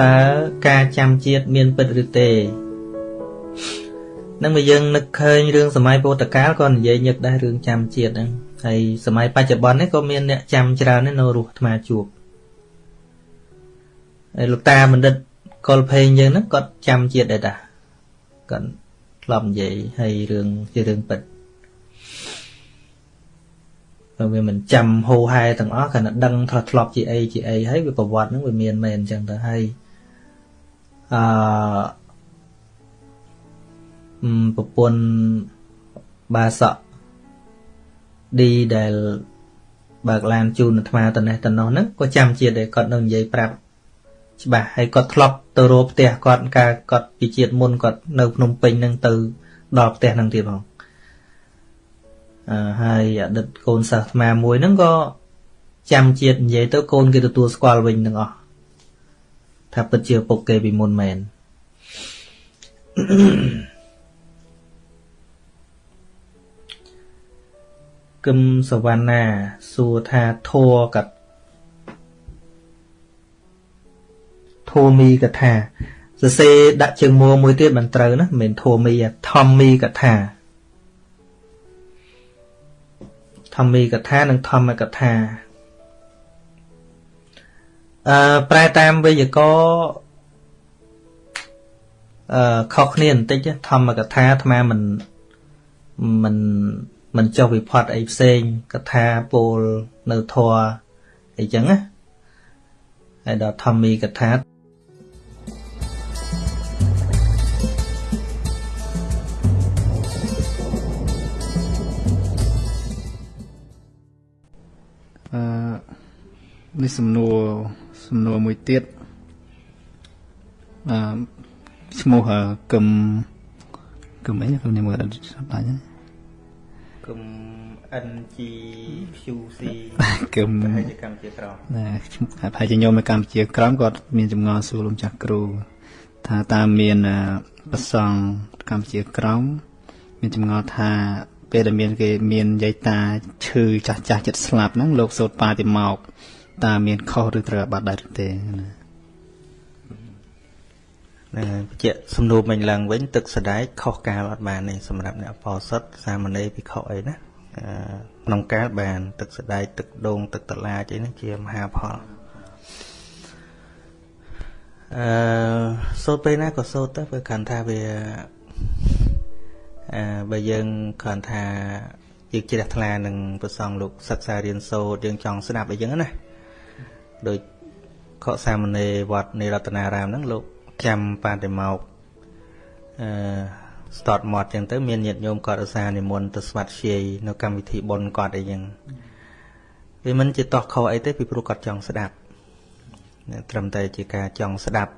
តើការចាំជាតិមានពិតឬទេនឹងបើយើងនឹកឃើញរឿងសម័យពុទ្ធកាលក៏និយាយញឹកដែររឿងចាំជាតិហ្នឹងហើយសម័យបច្ចុប្បន្ននេះក៏មានអ្នកចាំច្រើនដែរនៅរស់អាត្មាជួបហើយលោកតាបណ្ឌិតកុលភេងយើងហ្នឹងគាត់ចាំជាតិដែរតាគាត់ធ្លាប់និយាយហើយរឿងជារឿងពិតបើវាមិនចាំហូហែទាំងអស់គ្រាន់តែដឹងថាធ្លាប់ជាអីជាអីហើយវាប្រវត្តិហ្នឹងវាមានមែនអញ្ចឹងទៅហើយ អឺប្រពន្ធបាសក់ឌីដែលបើកឡានជូនអាត្មាតនេះតនោះហ្នឹងក៏ចាំជាតិដែរគាត់នៅនិយាយប្រាប់ច្បាស់ហើយគាត់ធ្លាប់ទៅរកផ្ទះគាត់កាលគាត់ពីជាតិមុនគាត់នៅភ្នំពេញហ្នឹងទៅដល់ផ្ទះហ្នឹងទៀតផងអឺហើយអតីតកូនសិស្សអាត្មាមួយហ្នឹងក៏ចាំជាតិនិយាយទៅកូនគេទទួលស្គាល់វិញទាំងអស់ ថាពិតជាពុកគេពីមុនមែនគឹមសវណ្ណាសួរថាធัวកាត់ធัวមីកថាសរសេរដាក់ជើងមួមួយទៀតមិនត្រូវណាមិនមែនធัวមីធម្មមីកថាធម្មីកថានិងធម្មកថា អឺប្រែតាមវេយ្យាករណ៍អឺខុសគ្នាបន្តិចធម្មកថាអាត្មាមិនមិនមិនចុះវិផាត់អីផ្សេងកថាពោលនៅធัวអីចឹងណាហើយដល់ធម្មីកថានេះសំណួរ សំណួរមួយទៀតអឺឈ្មោះកឹមកឹមអីកឹមនេះមើលដល់ស្ដាយហ្នឹងកឹម NGQC កឹមប្រហែលជាកម្ពុជាក្រមណាប្រហែលជាញោមនៅកម្ពុជាក្រមគាត់មានចម្ងល់សួរលោកចាស់គ្រូថាតើមានប្រសង់កម្ពុជាក្រមមានចម្ងល់ថាពេលដែលមានគេមានយាយតាឈឺចាស់ចាស់ចិត្តស្លាប់ហ្នឹងលោកសូត្របាតិមក តើមានខុសឬត្រូវបាត់ដែរទេណាណាបញ្ជាក់សំណួរមិញឡើងវិញទឹកសដែកខុសកាលអត់បានទេសម្រាប់អ្នកបោសុតសាមណេរភិក្ខុអីណាក្នុងកាលបាន ទឹកសដែកទឹកដូងទឹកតឡាចអីហ្នឹងជាមហាផលអឺសូត្រពេលណាក៏សូត្រទៅព្រោះកាន់ថាវាអឺបើយើងគ្រាន់ថាយើងជ្រះថ្លានឹងប្រសងលោកសិក្សារៀនសូត្រយើងចង់ស្ដាប់អីចឹងណា ដូចខកសាមណេរវត្តនៃរតនារាមហ្នឹងលោកចាំបាតិមកអឺស្តតមាត់ចឹងទៅមានញាតិញោមគាត់ឧស្សាហ៍និមន្តទៅស្វាត់ជាយនៅកម្មវិធីបុណ្យគាត់អីចឹងវាមិនជាតោះខុសអីទេពីព្រោះគាត់ចង់ស្ដាប់ត្រឹមតែជាការចង់ស្ដាប់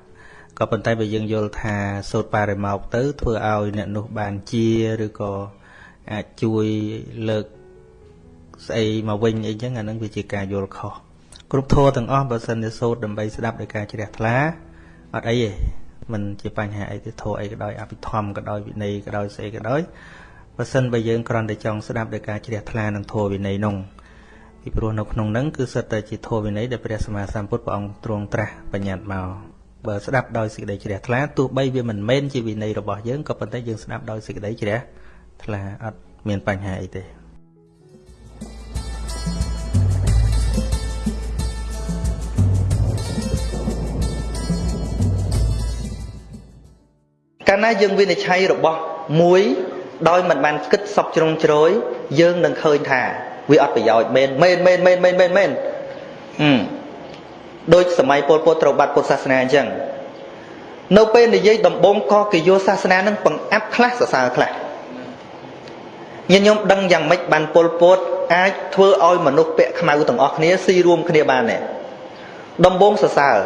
ក៏ប៉ុន្តែបើយើងយល់ថាសូត្របរិមកទៅធ្វើឲ្យអ្នកនោះបានជាឬក៏អាចជួយលើកស្អីមកវិញអីចឹងអានឹងវាជាការយល់ខុស គ្រប់ធម៌ទាំងអស់បើសិនជាសូត្រដើម្បីស្ដាប់ដោយការជ្រះថ្លាអត់អីទេมันជាបញ្ហាអីទេធម៌អីក៏ដោយអភិធម្មក៏ដោយវិន័យក៏ដោយស្អីក៏ដោយបើសិនបើយើងគ្រាន់តែចង់ស្ដាប់ដោយការជ្រះថ្លានឹងធម៌វិន័យនោះពីព្រោះនៅក្នុងហ្នឹងគឺសិតតែជាធម៌វិន័យដែលព្រះសម្មាសម្ពុទ្ធព្រះអង្គទ្រង់ត្រាស់បញ្ញត្តិមកបើស្ដាប់ដោយសេចក្តីជ្រះថ្លាទោះបីវាមិនមែនជាវិន័យរបស់យើងក៏ប៉ុន្តែយើងស្ដាប់ដោយសេចក្តីជ្រះថ្លាអត់មានបញ្ហាអីទេ កាលណាយើងវិនិច្ឆ័យរបស់មួយដោយមិនបានគិតសពជ្រុងជ្រោយយើងនឹងឃើញថាវាអត់ប្រយោជន៍មែនមែនមែនមែនមែនមែនមែនអឺដូចសម័យពលពតត្រូវបាត់ពុទ្ធសាសនាអញ្ចឹងនៅពេលនិយាយដំបងក៏គេយកសាសនានឹងបង្អាប់ខ្លះសរសើរខ្លះញាតិញោមដឹងយ៉ាងម៉េចបានពលពតអាចធ្វើឲ្យមនុស្សពាក់ខ្មៅទាំងអស់គ្នាស៊ីរួមគ្នាបានទេដំបងសរសើរ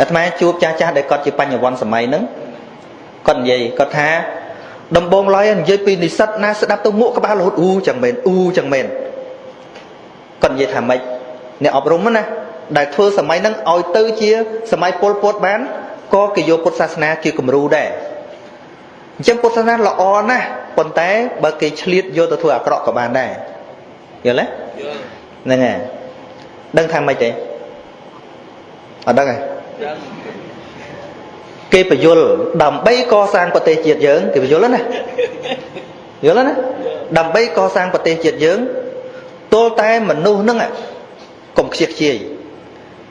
អាត្មាជួបចាស់ចាស់ដែលគាត់ជាបញ្ញវន្តសម័យហ្នឹងគាត់និយាយគាត់ថា ដំបងឡើយនិយាយពីនិស្សិតណាស្ដាប់ទៅមួកក្បាលរហូតអ៊ូចឹងមែនអ៊ូចឹងមែនគាត់និយាយថាម៉េចអ្នកអប់រំណាដែលធ្វើសម័យហ្នឹងឲ្យទៅជា សម័យពលពតបានក៏គេយកពុទ្ធសាសនាជាគំរូដែរអញ្ចឹងពុទ្ធសាសនាល្អណាស់ប៉ុន្តែបើគេឆ្លៀតយកទៅធ្វើអាក្រក់ក៏បានដែរយល់ទេហ្នឹងហើយដឹងថាម៉េចទេអត់ដឹងទេ គេបញ្យលដើម្បីកសាងប្រទេសជាតិយើងគេបញ្យលណាយល់ណាដើម្បីកសាងប្រទេសជាតិយើងទល់តែមនុស្សហ្នឹងកុំខ្ជិះខ្ជាយ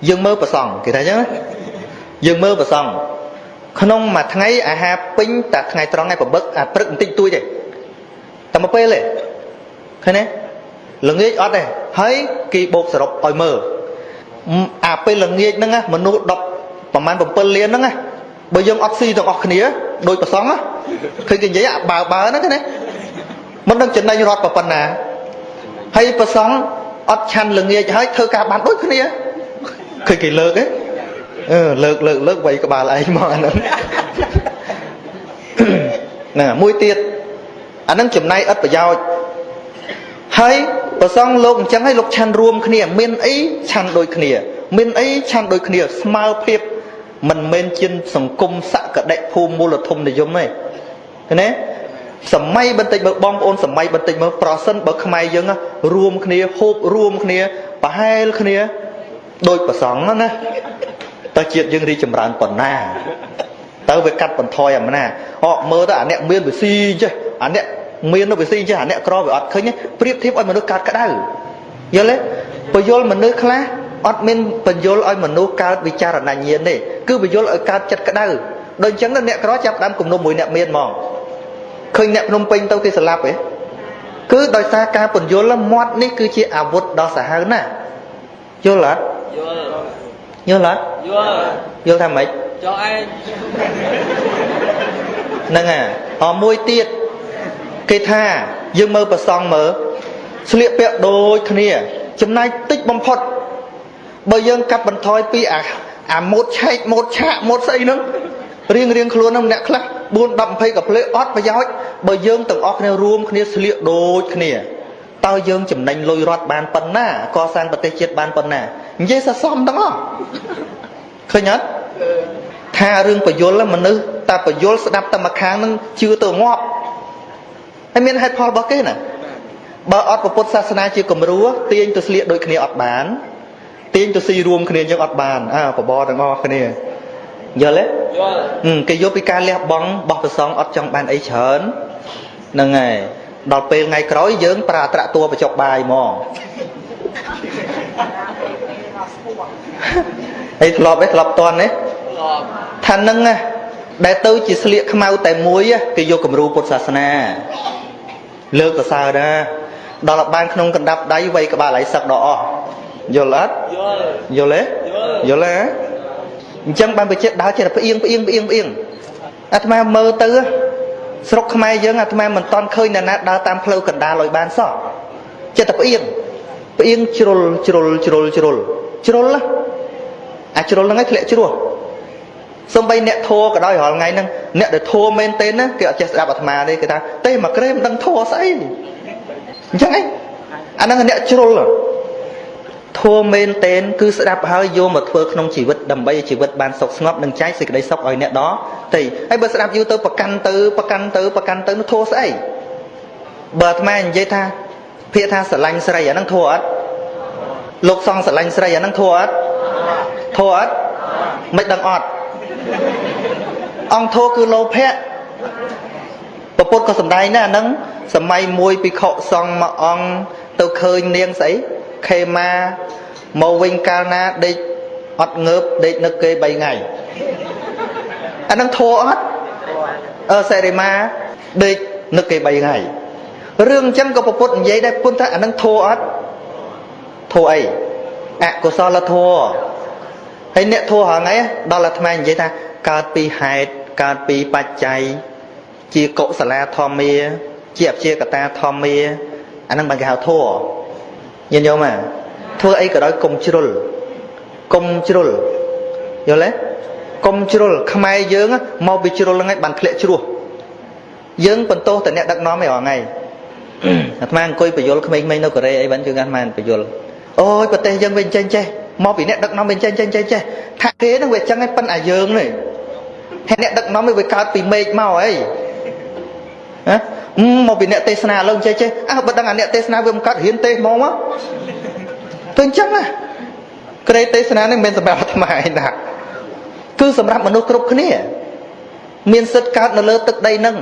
យើងមើលប្រសងគេថាអញ្ចឹងណាយើងមើលប្រសងក្នុងមួយថ្ងៃអាហារពេញតែថ្ងៃត្រង់ឯងប្របឹកអាព្រឹកបន្តិចតួចទេតែមួយពេលទេឃើញទេល្ងាចអត់ទេហើយគេបោកសរុបឲ្យមើលអាពេលល្ងាចហ្នឹងមនុស្ស10 ប្រហែល7លានហ្នឹងបើយើងអត់ស៊ីទាំងអស់គ្នាដោយប្រសងឃើញគេនិយាយអាបើបើហ្នឹងណាមិនដឹងចំណេញរត់ប៉ុណ្ណាហើយប្រសងអត់ឆាន់ល្ងាចហើយធ្វើការបានដូចគ្នាឃើញគេលើកទេអឺលើកលើកលើកវាយក្បាលឯងមកអាហ្នឹងហ្នឹងមួយទៀតអាហ្នឹងចំណាយឥតប្រយោជន៍ហើយប្រសងលោកអញ្ចឹងហើយលោកឆាន់រួមគ្នា មានអីឆាន់ដូចគ្នា មានអីឆាន់ដូចគ្នា ស្មើភាព មិនមែនជាសង្គមសក្តិភូមិមូលធមនិយមទេឃើញទេសម័យបន្តិចមើលបងប្អូនសម័យបន្តិចមើលប្រសិនបើខ្មែរយើងរួមគ្នាហូបរួមគ្នាប្រហែលគ្នាដូចប្រសងណាតើជាតិយើងរីចម្រើនប៉ុណ្ណាទៅវាកាត់បន្ថយអំណាចអកមើលទៅអាអ្នកមានវិស៊ីចេះអាអ្នកមានវិស៊ីចេះអាអ្នកក្រវាអត់ឃើញប្រៀបធៀបឲ្យមនុស្សកើតក្តៅយល់ទេបើយល់មនុស្សខ្លះ អត់មានបញ្យល់ឲ្យមនុស្សកើតវិចារណញ្ញាណទេគឺបញ្យល់ឲ្យកើតចិត្តក្តៅដូចអញ្ចឹងអ្នកក្រចាប់ដើមគំនុំមួយអ្នកមានហ្មងឃើញអ្នកភ្នំពេញទៅគេស្លាប់ទេគឺដោយសារការពន្យល់មាត់នេះគឺជាអាវុធដ៏សាហាវណាស់យល់អត់យល់យល់អត់យល់យល់ថាម៉េចចុះឯងហ្នឹងហ่ะអមួយទៀតគេថាយើងមើលប្រសងមើលស្លៀកពាក់ដូចគ្នាចំណាយតិចបំផុត បើយើងកាត់បន្ថយពីអាអាម៉ូតឆែកម៉ូតឆាកម៉ូតស្អីហ្នឹងរៀងរៀងខ្លួនហ្នឹងអ្នកខ្លះ4 10 20កាផ្លេអត់ប្រយោជន៍បើយើងទាំងអស់គ្នារួមគ្នាស្លៀកដូចគ្នាតើយើងចំណេញលុយរត់បានប៉ុណ្ណាកសាងប្រទេសជាតិបានប៉ុណ្ណានិយាយសសមទាំងអស់ឃើញអត់ថារឿងបយលមនុស្សតែបយលស្ដាប់តែម្ខាងនឹងជឿទៅងាប់ហើយមានហេតុផលរបស់គេណាបើអត់ពុទ្ធសាសនាជាគំរូទាញទៅស្លៀកដូចគ្នាអត់បាន ទាញទៅស៊ីរួមគ្នាយើងអត់បានអើបបរទាំងអស់គ្នាយល់ទេយល់គេយកពីការលះបង់បោះប្រសងអត់ចង់បានអីច្រើនហ្នឹងហើយដល់ពេលថ្ងៃក្រោយយើងប្រើអត្រាតួបច្ចុកបាយហ្មងហើយធ្លាប់ទេធ្លាប់តន់ទេថានឹងដែលទៅជាស្លៀកខ្មៅតែមួយគេយកគំរូពុទ្ធសាសនា លើកប្រសើរណាដល់បានក្នុងកណ្ដាប់ដៃវៃក្បាលឯសឹកដល់អស់ យល់អត់យល់យល់ទេយល់ទេអញ្ចឹងបានបច្ចេកដើរចេះតែផ្អៀងផ្អៀងផ្អៀងផ្អៀងអាត្មាមើលទៅស្រុកខ្មែរយើងអាត្មាមិនតន់ឃើញអ្នកណាដើរតាមផ្លូវកណ្ដាលឲ្យបានសោះចេះតែផ្អៀងផ្អៀងជ្រុលជ្រុលជ្រុលជ្រុលជ្រុលអាជ្រុលហ្នឹងឯងធ្លាក់ជ្រោះសំបីអ្នកធัวក៏ដោយរាល់ថ្ងៃហ្នឹងអ្នកដែលធัวមែនទេណាគេអត់ចេះស្ដាប់អាត្មាទេគេថាទេមកក្រេមិនដឹងធัวស្អីអញ្ចឹងឯងអាហ្នឹងអ្នកជ្រុល ធัวមែនតែនគឺស្ដាប់ហើយយកមកធ្វើក្នុងជីវិតដើម្បីឲ្យជីវិតបានសុខស្ងប់និងចែកសេចក្តីសុខឲ្យអ្នកដទៃហើយបើស្ដាប់យូរទៅប្រកាន់ទៅប្រកាន់ទៅប្រកាន់ទៅនោះធัวស្អីបើអាត្មានិយាយថាភាកថាស្រឡាញ់ស្រីអាហ្នឹងធัวអត់លោកសង្ឃស្រឡាញ់ស្រីអាហ្នឹងធัวអត់ធัวអត់មិនដឹងអត់អង្គធัวគឺលោភៈពពុទ្ធក៏សំដែងដែរអាហ្នឹងសម័យមួយភិក្ខុសង្ឃមួយអង្គទៅឃើញនាងស្អី ខេមាមកវិញកាលណាដេកអត់ងើបដេកនឹកគេ3ថ្ងៃអានឹងធัวអត់អឺសេរីមាដេកនឹកគេ3ថ្ងៃរឿងអញ្ចឹងក៏ពុទ្ធនិយាយដែរពុទ្ធថាអានឹងធัวអត់ធัวអីអកុសលធัวហើយអ្នកធัวហងៃដល់អាត្មានិយាយថាកើតពីហេតុកើតពីបច្ច័យជាកុសលាធម្មាជាអព្យាកតាធម្មាអានឹងបានគេហៅធัว ញាតិញោមធ្វើអីក៏ដោយកុំជ្រុលកុំជ្រុលយល់ទេកុំជ្រុលខ្មែរយើងមកពីជ្រុលហ្នឹងឯងបានធ្លាក់ជ្រោះយើងបន្ទោសតែអ្នកដឹកនាំឯងរាល់ថ្ងៃអាត្មាអង្គុយបញ្យលក្មេងៗនៅកូរ៉េអីបានជឿអាត្មាបញ្យលអូយប្រទេសយើងវិញចេញចេះមកពីអ្នកដឹកនាំវិញចេញចេញចេះចេះថាគេហ្នឹងវាចឹងឯងប៉ិនអាយើងនេះហើយអ្នកដឹកនាំវាកើតពីមេឃមកអីហ៎ មកពីអ្នកទេសនាឡើងចេះចេះអើបើដឹងអាអ្នកទេសនាវាមិនកាត់រៀនទេសមកមកទៅអញ្ចឹងណាក្រេទេសនានេះមិនមែនសម្រាប់អាត្មាឯណាគឺសម្រាប់មនុស្សគ្រប់គ្នា មានសិទ្ធិកើតនៅលើទឹកដីនឹង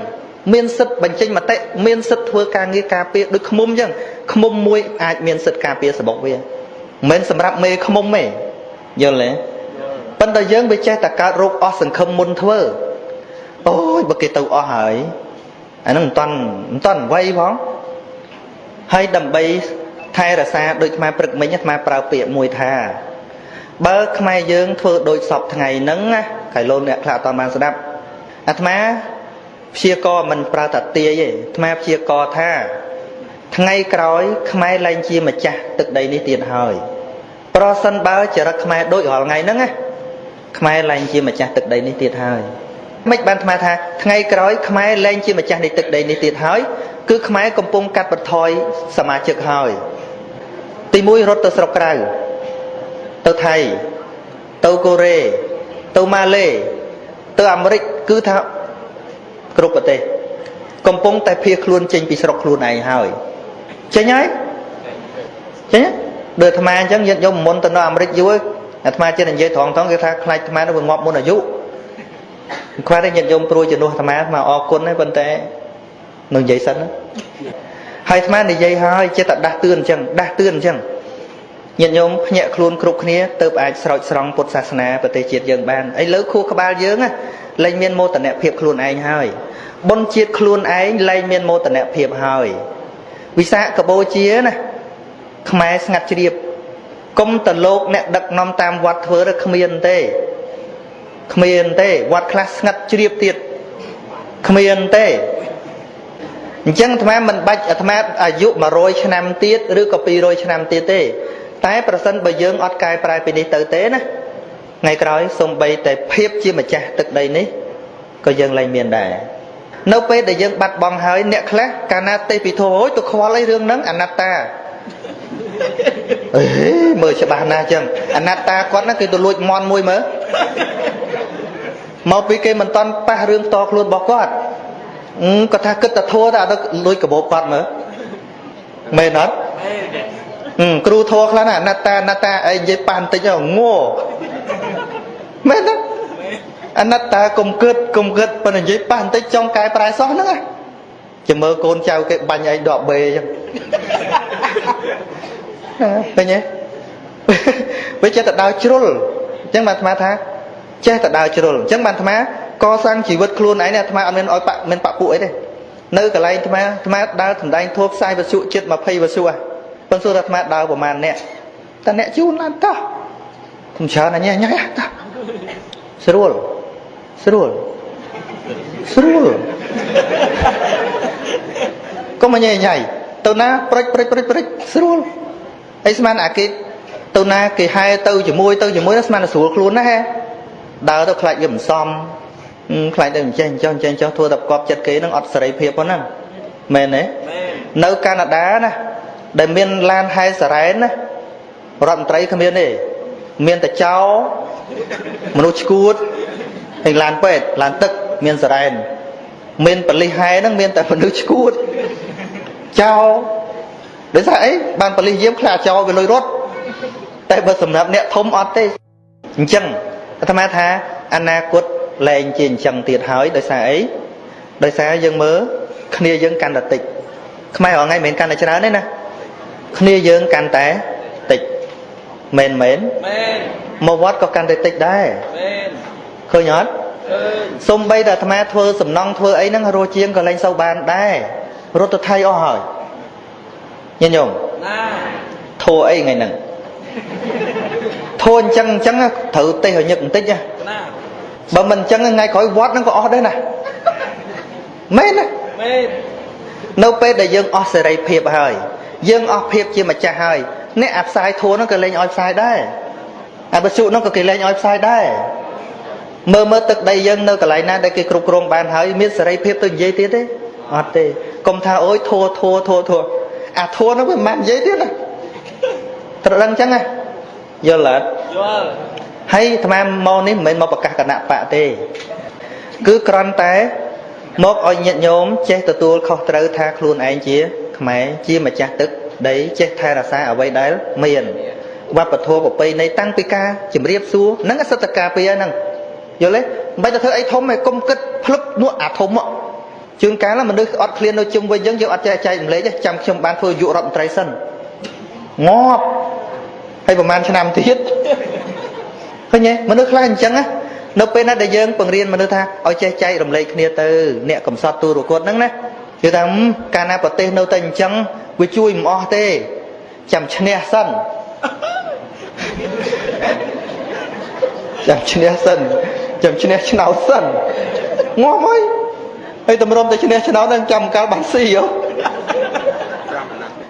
មានសិទ្ធិបញ្ចេញមតិមានសិទ្ធិធ្វើការងារការពារដូចឃុំអញ្ចឹងឃុំមួយអាចមានសិទ្ធិការពារសបុកវាមិនមែនសម្រាប់មេឃុំទេយល់ទេប៉ុន្តែយើងវាចេះតែកើតរោគអស់សង្ឃឹមមុនធ្វើអូយបើគេទៅអស់ហើយ អានឹងមិនតាន់មិនតាន់អ្វីផងហើយដើម្បីថែរក្សាដូចខ្មែរព្រឹកមិញអាត្មាប្រើពាក្យមួយថា បើខ្មែរយើងធ្វើដូចសពថ្ងៃហ្នឹងណាកៃលូនអ្នកខ្លះអត់បានស្ដាប់អាត្មាព្យាករមិនប្រើតាទាយទេអាត្មាព្យាករថា ថ្ងៃក្រោយ ខ្មែរលែងជាម្ចាស់ទឹកដីនេះទៀតហើយប្រសិនបើចរិតខ្មែរដូចរាល់ថ្ងៃហ្នឹងណាខ្មែរលែងជាម្ចាស់ទឹកដីនេះទៀតហើយ មិនបានអាត្មាថាថ្ងៃក្រោយខ្មែរលែងជាម្ចាស់នៃទឹកដីនេះទៀតហើយគឺខ្មែរកំពុងកាត់បន្ថយសមាជិកហើយ ទី1រត់ទៅស្រុកក្រៅទៅថៃទៅកូរ៉េទៅម៉ាឡេទៅអាមេរិកគឺថាគ្រប់ប្រទេសកំពុងតែភៀសខ្លួនចេញពីស្រុកខ្លួនឯងហើយចេញហើយចេញដូចអាត្មាអញ្ចឹងញាតិញោមមុនទៅនៅអាមេរិកយូរអាត្មាចេះនិយាយត្រង់ត្រង់គេថាខ្លាចអាត្មានឹងវាងាប់មុនអាយុ ខ្វះតែញាតិញោមព្រួយជំនួសអាត្មាអាត្មាអរគុណហើយប៉ុន្តែនឹងនិយាយសិនហើយអាត្មានិយាយហើយចិត្តតែដាស់តឿនអញ្ចឹងដាស់តឿនអញ្ចឹងញាតិញោមភ្ញាក់ខ្លួនគ្រប់គ្នាទៅអាចស្រោចស្រង់ពុទ្ធសាសនាប្រទេសជាតិយើងបានឥឡូវខួរក្បាលយើងលែងមានមោទនភាពខ្លួនឯងហើយបុណ្យជាតិខ្លួនឯងលែងមានមោទនភាពហើយវិសាកបូជាណាខ្មែរស្ងាត់ជ្រាបគុំតលោកអ្នកដឹកនាំតាមវត្តធ្វើទៅគ្មានទេ គ្មានទេវត្តខ្លះស្ងាត់ជ្រាបទៀតគ្មានទេអញ្ចឹងអាត្មាមិនបាច់អាត្មាអាយុ100ឆ្នាំទៀតឬក៏200ឆ្នាំទៀតទេ តែប្រសិនបើយើងអត់កែប្រែពីនេះទៅទេណាថ្ងៃក្រោយសំបីតែភាពជាម្ចាស់ទឹកដីនេះក៏យើងលែងមានដែរនៅពេលដែលយើងបាត់បង់ហើយអ្នកខ្លះកាលណាទេពីធោអូយទៅខ្វល់អីរឿងហ្នឹងអនត្តាអេមើលច្បាស់ណាស់ចឹងអនត្តាគាត់ហ្នឹងគេទៅលួចមន់មួយមើល មកពីគេមិនតន់ប៉ះរឿងតខ្លួនរបស់គាត់គាត់ថាគិតតែធัวតែអត់លួចកបោបគាត់មើលមែនអត់គ្រូធัวខ្លះណាអនត្តាអនត្តាអីនិយាយប៉ះបន្តិចងោមែនទេអនត្តាកុំគិតកុំគិតប៉ុន្តែនិយាយប៉ះបន្តិចចង់កែប្រែសោះហ្នឹងណាចាំមើលកូនចៅគេបាញ់ឯងដកបេអញ្ចឹងឃើញទេវាចេះតែដើរជ្រុលអញ្ចឹងបានអាត្មាថា ចេះតែដើរជ្រុលអញ្ចឹងបានអាត្មាកសាងជីវិតខ្លួនឯងអាត្មាអត់មានឲ្យបាក់មានបាក់ពួកអីទេនៅកន្លែងអាត្មាអាត្មាដើរសម្ដែងធូបផ្សាយវសុចិត្ត20វសុប៉ុន្តែសួរថាអាត្មាដើរប្រហែលអ្នកតែអ្នកជូនឡើងតោះខ្ញុំច្រើនអញញ៉ៃតោះស្រួលស្រួលស្រួលកុំញ៉ៃញ៉ៃទៅណាព្រិចព្រិចព្រិចព្រិចស្រួលអីស្មានអាគេទៅណាគេហែទៅជាមួយទៅជាមួយស្មានស្រួលខ្លួនណាហែ ដើរទៅខ្លាចវាមិនសមខ្លាចទៅអញ្ចេះអញ្ចឹងអញ្ចេះចុះធ្វើតែប្រកបចិត្តគេនឹងអត់សេរីភាពប៉ុណ្ណឹងមែនទេនៅកាណាដាណាដែលមានឡានហែសារ៉ែនណារដ្ឋមន្ត្រីគ្មានទេមានតែចោមនុស្សឈួតហើយឡានពេទ្យឡានទឹកមានសារ៉ែនមានបលិសហែហ្នឹងមានតែមនុស្សឈួតចោដោយសារអីបានបលិសយាមខ្លាចោវាលុយរត់តែបើសម្រាប់អ្នកធំអត់ទេអញ្ចឹង អាត្មាថាអនាគតលែងជាអញ្ចឹងទៀតហើយដោយសារអីដោយសារយើងមើលគ្នាយើងកាន់តែតិចខ្មែររងថ្ងៃមិនមែនកាន់តែច្រើនទេណាគ្នាយើងកាន់តែតិចមែនមែនមែនមកវត្តក៏កាន់តែតិចដែរមែនឃើញអត់សំបីតែអាត្មាធ្វើសំណង់ធ្វើអីហ្នឹងរស់ជាងក៏លែងសូវបានដែររត់ទៅថៃអស់ហើយញញោមណាធัวអីថ្ងៃហ្នឹង ធូរអញ្ចឹងអញ្ចឹងត្រូវទេសឲ្យញឹកបន្តិចណាបើមិនអញ្ចឹងថ្ងៃក្រោយវត្តហ្នឹងក៏អស់ដែរណាមែនណាមែននៅពេលដែលយើងអស់សេរីភាពហើយយើងអស់ភាពជាម្ចាស់ហើយអ្នកអាផ្សាយធួនឹងក៏លែងឲ្យផ្សាយដែរអាបសុនឹងក៏គេលែងឲ្យផ្សាយដែរមើលមើលទឹកដីយើងនៅកន្លែងណាដែលគេគ្រប់គ្រងបានហើយមានសេរីភាពទៅនិយាយទៀតទេអត់ទេកុំថាអូយធួធួធួធួអាធួនឹងវាមិននិយាយទៀតណាត្រូវដឹងចឹងណា យល់អត់យល់ហើយអាត្មាមកនេះមិនមែនមកប្រកាសគណៈបកទេ គឺគ្រាន់តែមកឲ្យញាតិញោមចេះទទួលខុសត្រូវថាខ្លួនឯងជា ខ្មែរជាម្ចាស់ទឹកដីចេះថែរក្សាអ្វីដែលមានវប្បធម៌ប្រពៃណីតាំងពីការជំរាបសួរហ្នឹងសិទ្ធិការពីហ្នឹងយល់ទេមិនបាច់ទៅធ្វើអីធំទេកុំគិតភ្លឹបនោះអាធំមកជួនកាលមនុស្សអត់ឃ្លាននៅជុំវិញអញ្ចឹងយើងអត់ចេះចែករំលែកទេចាំខ្ញុំបានធ្វើយុរដ្ឋមន្ត្រីសិនងាប់ ហើយប្រហែលឆ្នាំទៀតឃើញទេមនុស្សខ្លះអញ្ចឹងណានៅពេលណាដែលយើងបង្រៀនមនុស្សថាឲ្យចេះចែករំលែកគ្នាទៅអ្នកកំសត់ទូរគតហ្នឹងណាគឺថាកាលណាប្រទេសនៅតែអញ្ចឹងវាជួយមិនអស់ទេចាំឈ្នះសិនចាំឈ្នះសិនចាំឈ្នះឆ្នោតសិនងាប់ហើយហើយតម្រុំតែឈ្នះឆ្នោតនឹងចាំកាលបានស៊ីហ៎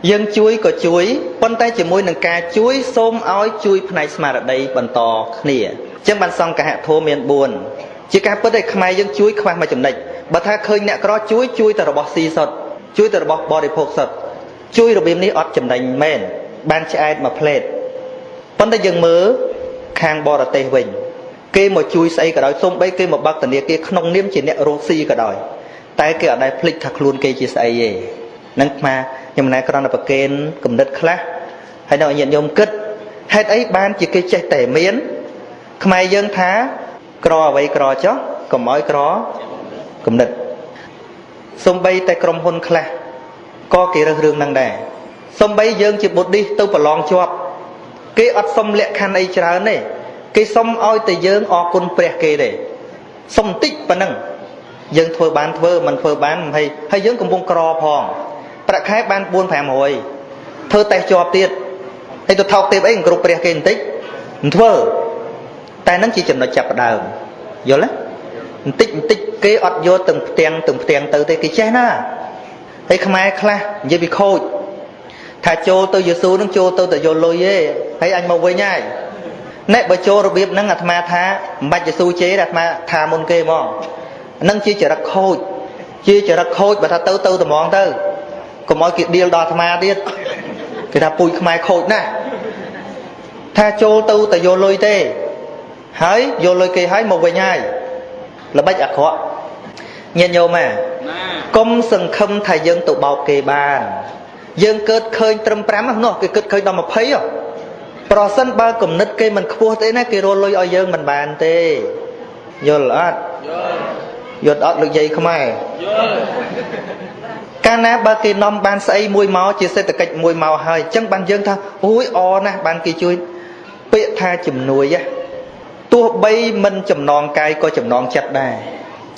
យើងជួយក៏ជួយប៉ុន្តែជាមួយនឹងការជួយសូមឲ្យជួយផ្នែកស្មារតីបន្តគ្នាអញ្ចឹងបានសង្កហធម៌មាន4ជាការពិតឯខ្មែរយើងជួយខ្វះមួយចំណុចបើថាឃើញអ្នកក្រជួយជួយតែរបស់ស៊ីសុទ្ធជួយតែរបស់បរិភោគសុទ្ធជួយរបៀបនេះអត់ចំណេញមែនបានឆ្អែតមួយផ្លេតប៉ុន្តែយើងមើលខាងបរទេសវិញគេមកជួយស្អីក៏ដោយសូម្បីគេមកបើកធនាគារក្នុងនាមជាអ្នករកស៊ីក៏ដោយតែគេអត់ដែលភ្លេចថាខ្លួនគេជាស្អីទេ នឹងអាខ្ញុំណែក្រណប្រកេនគំនិតខ្លះហើយនៅញាតិញោមគិតហេតុអីបានជាគេចេះតែមានខ្មែរយើងថាក្រអ្វីក្រចុះកុំឲ្យក្រគំនិតសំបីតែក្រុមហ៊ុនខ្លះក៏គេរើសរឿងហ្នឹងដែរសំបីយើងជាបុឌ្ឍទៅប្រឡងជាប់គេអត់សុំលក្ខខណ្ឌអីច្រើនទេគេសុំឲ្យតែយើងអរគុណព្រះគេទេសុំតិចប៉ុណ្ណឹងយើងធ្វើបានធ្វើមិនធ្វើបានហើយហើយយើងកំពុងក្រផង ប្រាក់ខែបាន4 500ធ្វើតេស្តជាប់ទៀតហើយទៅថោកទេអីគ្រប់ព្រះគេបន្តិចមិនធ្វើតែនឹងជាចំណុចចាប់ផ្ដើមយល់ទេបន្តិចបន្តិចគេអត់យកទាំងផ្ទាំងទាំងផ្ទាំងទៅទេគេចេះណាហើយខ្មែរខ្លះនិយាយពីខូចថាចូលទៅយេស៊ូនឹងចូលទៅតែយកលុយទេហើយអញមកវិញហើយអ្នកបើចូលរបៀបហ្នឹងអាត្មាថាមិនបាច់យេស៊ូជេរអាត្មាថាមុនគេហ្មងហ្នឹងជាចរិតខូចជាចរិតខូចបើថាទៅទៅត្មងទៅ កុំឲ្យគេដៀលដល់អាត្មាទៀតគេថាពូជខ្មែរខូចណាស់ថាចូលទៅតែយកលុយទេ ហើយយកលុយគេហើយមកវិញហើយល្បិចអាក្រក់ញាតិញោមណាកុំសង្ឃឹមថាយើងទៅបោកគេបាន យើងកើតឃើញត្រឹម5នោះគេគិតឃើញដល់20ហ៎ប្រសិនបើគំនិតគេមិនខ្ពស់ទេណាគេរលុយឲ្យយើងមិនបានទេយល់អត់យល់យល់អត់លោកយាយខ្មែរយល់ កាលណាបើគេនាំបានស្អីមួយមកជាសេដ្ឋកិច្ចមួយមកហើយអញ្ចឹងបានយើងថាអូយអណាស់បានគេជួយពាក្យថាជំនួយទោះបីមិនចំណងកាយក៏ចំណងចិត្តដែរ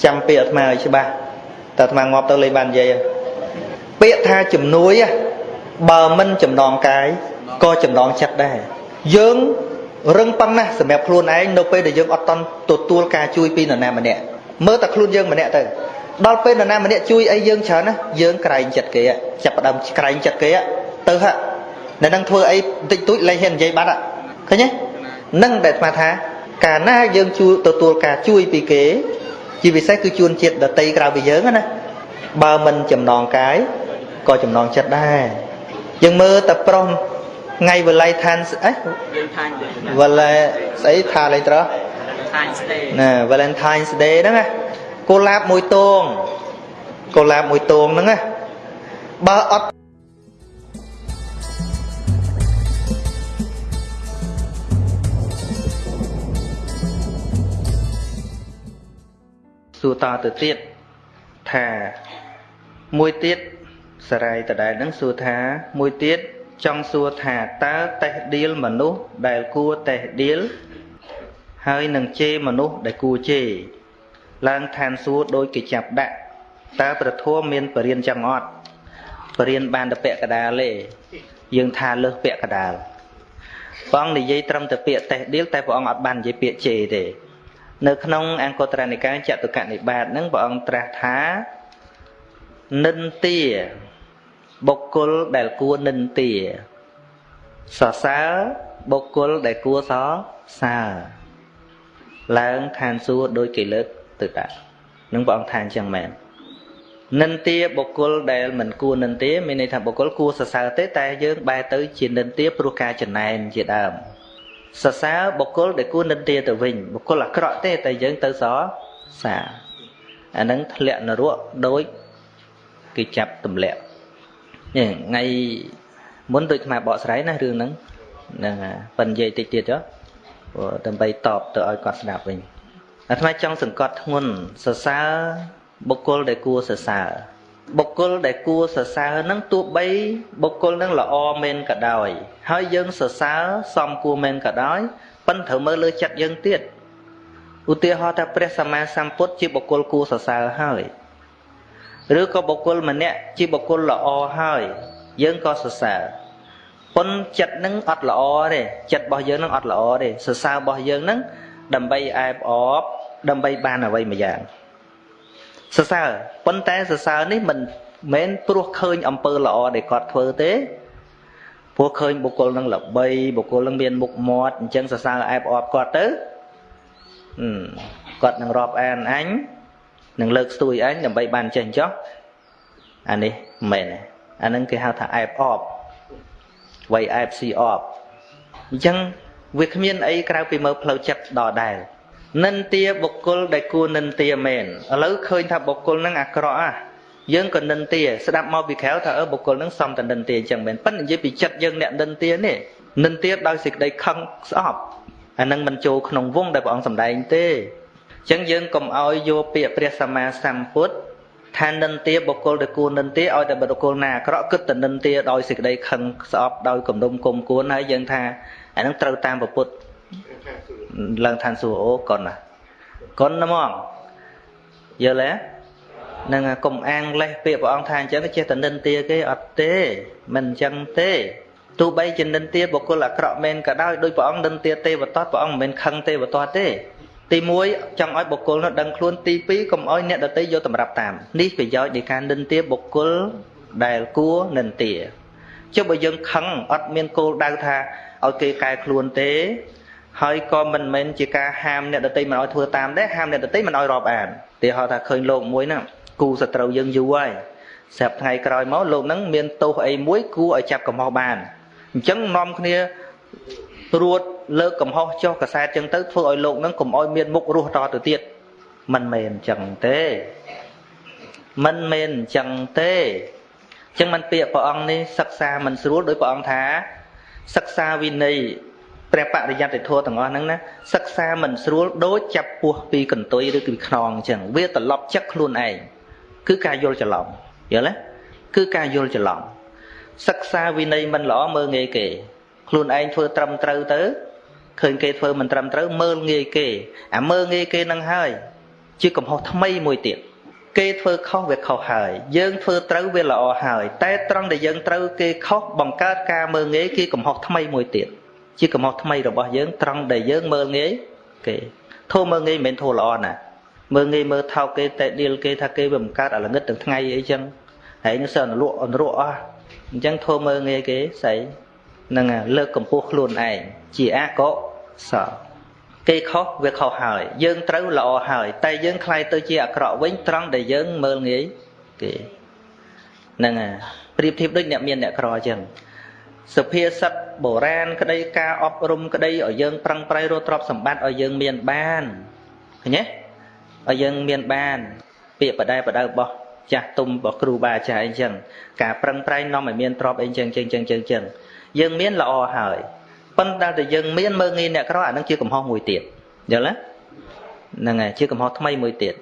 ចាំពាក្យអាត្មាឲ្យច្បាស់តែអាត្មាងាប់ទៅលេងបាននិយាយពាក្យថាជំនួយបើមិនចំណងកាយក៏ចំណងចិត្តដែរយើងរឹងប៉ឹងណាស់សម្រាប់ខ្លួនឯងនៅពេលដែលយើងអត់តន់ទទួលការជួយពីនរណាម្នាក់មើលតែខ្លួនយើងម្នាក់ទៅ ដល់ពេលនរណាម្នាក់ជួយអីយើងច្រើនណាយើងក្រែងចិត្តគេចាប់ផ្ដើមក្រែងចិត្តគេទៅហ่ะនៅនឹងធ្វើអីបន្តិចតួចលែងហ៊ាននិយាយបាត់ឃើញទេនឹងដែលស្មាថាកាលណាយើងជួយទទួលការជួយពីគេជាពិសេសគឺជួនជាតិដតីក្រៅពីយើងណាបើមិនចំណងកាយក៏ចំណងចិត្តដែរយើងមើលតែប្រុសថ្ងៃវល័យឋានអីវល័យស្អីថាលេងត្រោះណា Valentine's Day ហ្នឹងណា កុលាបមួយតងកុលាបមួយតងហ្នឹងណាបើអត់សួរតទៅទៀតថាមួយទៀតសរាយតដែលនឹងសួរថាមួយទៀតចង់សួរថាតើតេះដៀលមនុស្សដែលគួរតេះដៀលហើយនឹងជេរមនុស្សដែលគួរជេរ ឡើងឋានសួគ៌ដោយគេចាប់ដាក់តើប្រធមមានបរិញ្ញចឹងអត់បរិញ្ញបានតែពាក់កដាលទេយើងថាលើសពាក់កដាលព្រះអង្គនិយាយត្រឹមតែពាក្យតេះដៀលតែព្រះអង្គអត់បាននិយាយពាក្យជេរទេនៅក្នុងអង្គត្រនិកាយចតុកនិបាតហ្នឹងព្រះអង្គត្រាស់ថានិន្ទាបុគ្គលដែលគួរនិន្ទាសរសើរបុគ្គលដែលគួរសរសើរឡើងឋានសួគ៌ដោយគេលើក ទៅដាក់នឹងព្រះអង្គថាអញ្ចឹងមែននិន្ទាបុគ្គលដែលមិនគួរនិន្ទាមានន័យថាបុគ្គលគួរសរសើរទេតែយើងបែរទៅជានិន្ទាព្រោះការចំណែនជាដើមសរសើរបុគ្គលដែលគួរនិន្ទាទៅវិញបុគ្គលអាក្រក់ទេតែយើងទៅសរសើរអានឹងធ្លាក់នរកដោយគេចាប់ទម្លាក់នេះថ្ងៃមុនដូចខ្មែរបកស្រាយណារឿងហ្នឹងហ្នឹងប៉ិននិយាយតិចទៀតចុះដើម្បីតបទៅឲ្យគាត់ស្ដាប់វិញ អាត្មាចង់សង្កត់ធ្ងន់សរសើរបុគ្គលដែលគួរសរសើរបុគ្គលដែលគួរសរសើរនឹងទោះបីបុគ្គលនឹងល្អមែនក៏ដោយ ហើយយើងសរសើរសមគួរមែនក៏ដោយប៉ុន្តែត្រូវមើលលើចិត្តយើងទៀតឧទាហរណ៍ថាព្រះសម្មាសម្ពុទ្ធជាបុគ្គលគួរសរសើរហើយឬក៏បុគ្គលម្នាក់ជាបុគ្គលល្អហើយ យើងក៏សរសើរប៉ុនចិត្តនឹងអត់ល្អទេចិត្តរបស់យើងនឹងអត់ល្អទេសរសើររបស់យើងនឹង ដើម្បីអែបអបដើម្បីបានអ្វីមួយយ៉ាងសរសើរប៉ុន្តែសរសើរនេះមិនមែនព្រោះឃើញអំពើល្អដែលគាត់ធ្វើទេព្រោះឃើញបុគ្គលនឹងល្បីបុគ្គលនឹងមានមុខមាត់អញ្ចឹងសរសើរអែបអបគាត់ទៅគាត់នឹងរាប់អានអញនឹងលើកស្ទួយអញដើម្បីបានចេះចោះអានេះមិនមែនអានឹងគេហៅថាអែបអបវៃអែបស៊ីអបអញ្ចឹង វាគ្មានអីក្រៅពីមើលផ្លូវចិត្តដដែលនិន្ទាបុគ្គលដែលគួរនិន្ទាមែនឥឡូវឃើញថាបុគ្គលនឹងអាក្រក់អាយើងក៏និន្ទាស្ដាប់មកពីក្រៅថាអឺបុគ្គលនឹងសំតនិន្ទាអញ្ចឹងមែនប៉ុន្តែនិយាយពីចិត្តយើងអ្នកនិន្ទានេះនិន្ទាដោយសេចក្តីខឹងស្អប់អានឹងមិនចូលក្នុងវងដែលព្រះអង្គសម្ដែងទេអញ្ចឹងយើងកុំឲ្យយកពាក្យព្រះសម្មាសម្ពុទ្ធថានិន្ទាបុគ្គលដែលគួរនិន្ទាឲ្យតែបុគ្គលណាអាក្រក់គិតតែនិន្ទាដោយសេចក្តីខឹងស្អប់ដោយគំនុំគុំគួនហើយយើងថា អានឹងត្រូវតាមពុទ្ធឡើងឋានសួគ៌អូកុនណាកុនហ្មងយល់ទេនឹងកុំអាងលេះពាក្យព្រះអង្គថាអញ្ចឹងចេះតែនិន្ទាគេអត់ទេមិនអញ្ចឹងទេទោះបីជានិន្ទាបុគ្គលអាក្រក់មែនក៏ដោយដោយព្រះអង្គនិន្ទាទេវតាព្រះអង្គមិនមែនខឹងទេវតាទេទី1ចង់ឲ្យបុគ្គលនោះដឹងខ្លួនទី2កុំឲ្យអ្នកដទៃយកតម្រាប់តាមនេះប្រយោជន៍នៃការនិន្ទាបុគ្គលដែលគួរនិន្ទាចុះបើយើងខឹងអត់មានគោលដៅថា ឲ្យគេកែខ្លួនទេ ហើយក៏មិនមែនជាការហាមអ្នកដទៃមិនឲ្យធ្វើតាមដែរហាមអ្នកដទៃមិនឲ្យរាប់អានទីហៅថាឃើញលោកមួយហ្នឹងគូសត្រូវយើងយូរហើយស្រាប់ថ្ងៃក្រោយមកលោកហ្នឹងមានទោសអីមួយគួរឲ្យចាប់កំហុសបានអញ្ចឹងនាំគ្នារួតលើកកំហុសចុះកសែតចឹងទៅធ្វើឲ្យលោកហ្នឹងកុំឲ្យមានមុខរស់តទៅទៀតមិនមែនអញ្ចឹងទេមិនមែនអញ្ចឹងទេអញ្ចឹងមិនពាក្យព្រះអង្គនេះសិក្សាមិនស្រួលដោយព្រះអង្គថា សិក្សាវិន័យព្រះបរិយត្តិធម៌ទាំងអស់ហ្នឹងណាសិក្សាមិនស្រួលដូចចាប់ពោះពីកន្ទុយឬពីខ្នងអញ្ចឹងវាត្រឡប់ចិត្តខ្លួនឯងគឺការយល់ច្រឡំយល់ទេគឺការយល់ច្រឡំសិក្សាវិន័យមិនល្អមើលងាយគេ ខ្លួនឯងធ្វើត្រឹមត្រូវទៅឃើញគេធ្វើមិនត្រឹមត្រូវមើលងាយគេអាមើលងាយគេនឹងហើយ ជាកំហុសថ្មីមួយទៀត គេធ្វើខុសវាខុសហើយ យើងធ្វើត្រូវវាល្អហើយ តែត្រង់ដែលយើងត្រូវគេខុសបង្កើតការមើលងាយគេកំហុសថ្មីមួយទៀតជាកំហុសថ្មីរបស់យើងត្រង់ដែលយើងមើលងាយគេធូរមើលងាយមិនមែនធូរល្អណាមើលងាយមើលថោកគេតែឌីលគេថាគេវាបង្កើតអាល្ងឹតទាំងថ្ងៃអីចឹងហើយនឹងសើអនុលក់អនុរក់អស់អញ្ចឹងធូរមើលងាយគេស្អីនឹងលើកកម្ពស់ខ្លួនឯងជាអកុសល គេខុសវាខុសហើយ យើងត្រូវល្អហើយ តែយើងខ្លាយទៅជាអាក្រក់វិញត្រង់ដែលយើងមើលងាយគេហ្នឹងហើយប្រៀបធៀបដូចអ្នកមានអ្នកក្រអញ្ចឹងសុភាសិតបុរាណក្តីការអប់រំក្តីឲ្យយើងប្រឹងប្រែងរកទ្រព្យសម្បត្តិឲ្យយើងមានបានឃើញទេឲ្យយើងមានបាន ពាក្យបដែបដៅរបស់ចាស់ទុំរបស់គ្រូបាអាចារ្យអីចឹងការប្រឹងប្រែងនាំឲ្យមានទ្រព្យអីចឹងចឹងចឹងចឹងចឹងយើងមានល្អហើយ ប៉ុន្តែតែយើងមានមើងងាយអ្នកក្រអានឹងជាកំហុសមួយទៀតយល់ទេហ្នឹងហើយជាកំហុសថ្មីមួយទៀត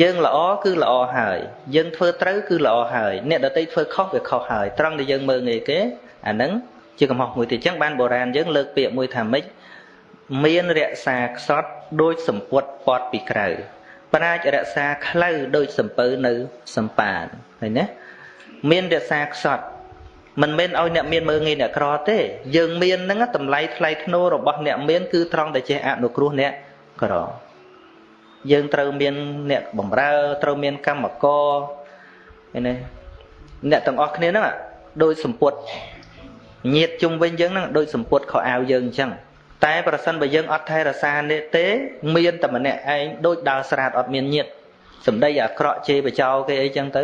យើងល្អគឺល្អហើយយើងធ្វើត្រូវគឺល្អហើយអ្នកដតីធ្វើខុសវាខុសហើយត្រង់ដែលយើងមើងងាយគេអានឹងជាកំហុសមួយទៀតអញ្ចឹងបានបុរាណយើងលើកពាក្យមួយថាម៉េចមានរក្សាខ្សត់ដូចសម្ពុតពត់ពីក្រៅប្រាជ្ញរក្សាខ្លៅដូចសំពៅនៅសំប៉ានឃើញទេមានរក្សាខ្សត់ មិនមែនឲ្យអ្នកមានមើងងាយអ្នកក្រទេយើងមានហ្នឹងតម្លៃថ្លៃធ្នូរបស់អ្នកមានគឺត្រង់តែចេះអនុគ្រោះអ្នកក្រយើងត្រូវមានអ្នកបំរើត្រូវមានកម្មករឃើញទេអ្នកទាំងអស់គ្នាហ្នឹងដូចសម្ពុតញាតជុំវិញយើងហ្នឹងដូចសម្ពុតខោអាវយើងអញ្ចឹងតែប្រសិនបើយើងអត់ថែរក្សានេះទេមានតែម្នាក់ឯងដូចដើរស្រាតអត់មានញាតសម្ដីអាក្រក់ជេរបចោគេអីចឹងទៅ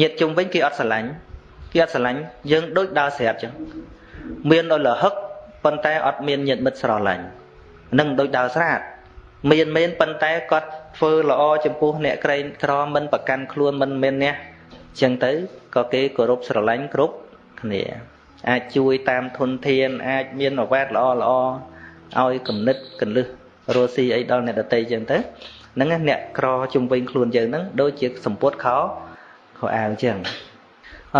ញាតជុំវិញគេអត់ស្រឡាញ់ គេអត់ស្រឡាញ់យើងដូចដើរស្រាប់ចឹងមានដល់លហឹកប៉ុន្តែអត់មានញាតមិត្តស្រឡាញ់នឹងដូចដើរស្រាតមានមែនប៉ុន្តែគាត់ធ្វើល្អចំពោះអ្នកក្រែងក្រមិនប្រកាន់ខ្លួនមិនមានអ្នកចឹងទៅក៏គេគោរពស្រឡាញ់គ្រប់គ្នា អាចជួយតាមធនធាន អាចមានអវ៉ាតល្អល្អឲ្យគំនិតកលឹះរស់ស៊ីអីដល់អ្នកដតីចឹងទៅហ្នឹងអ្នកក្រជំវិញខ្លួនយើងហ្នឹងដូចជាសម្ពុតខោខោអាវអញ្ចឹងអ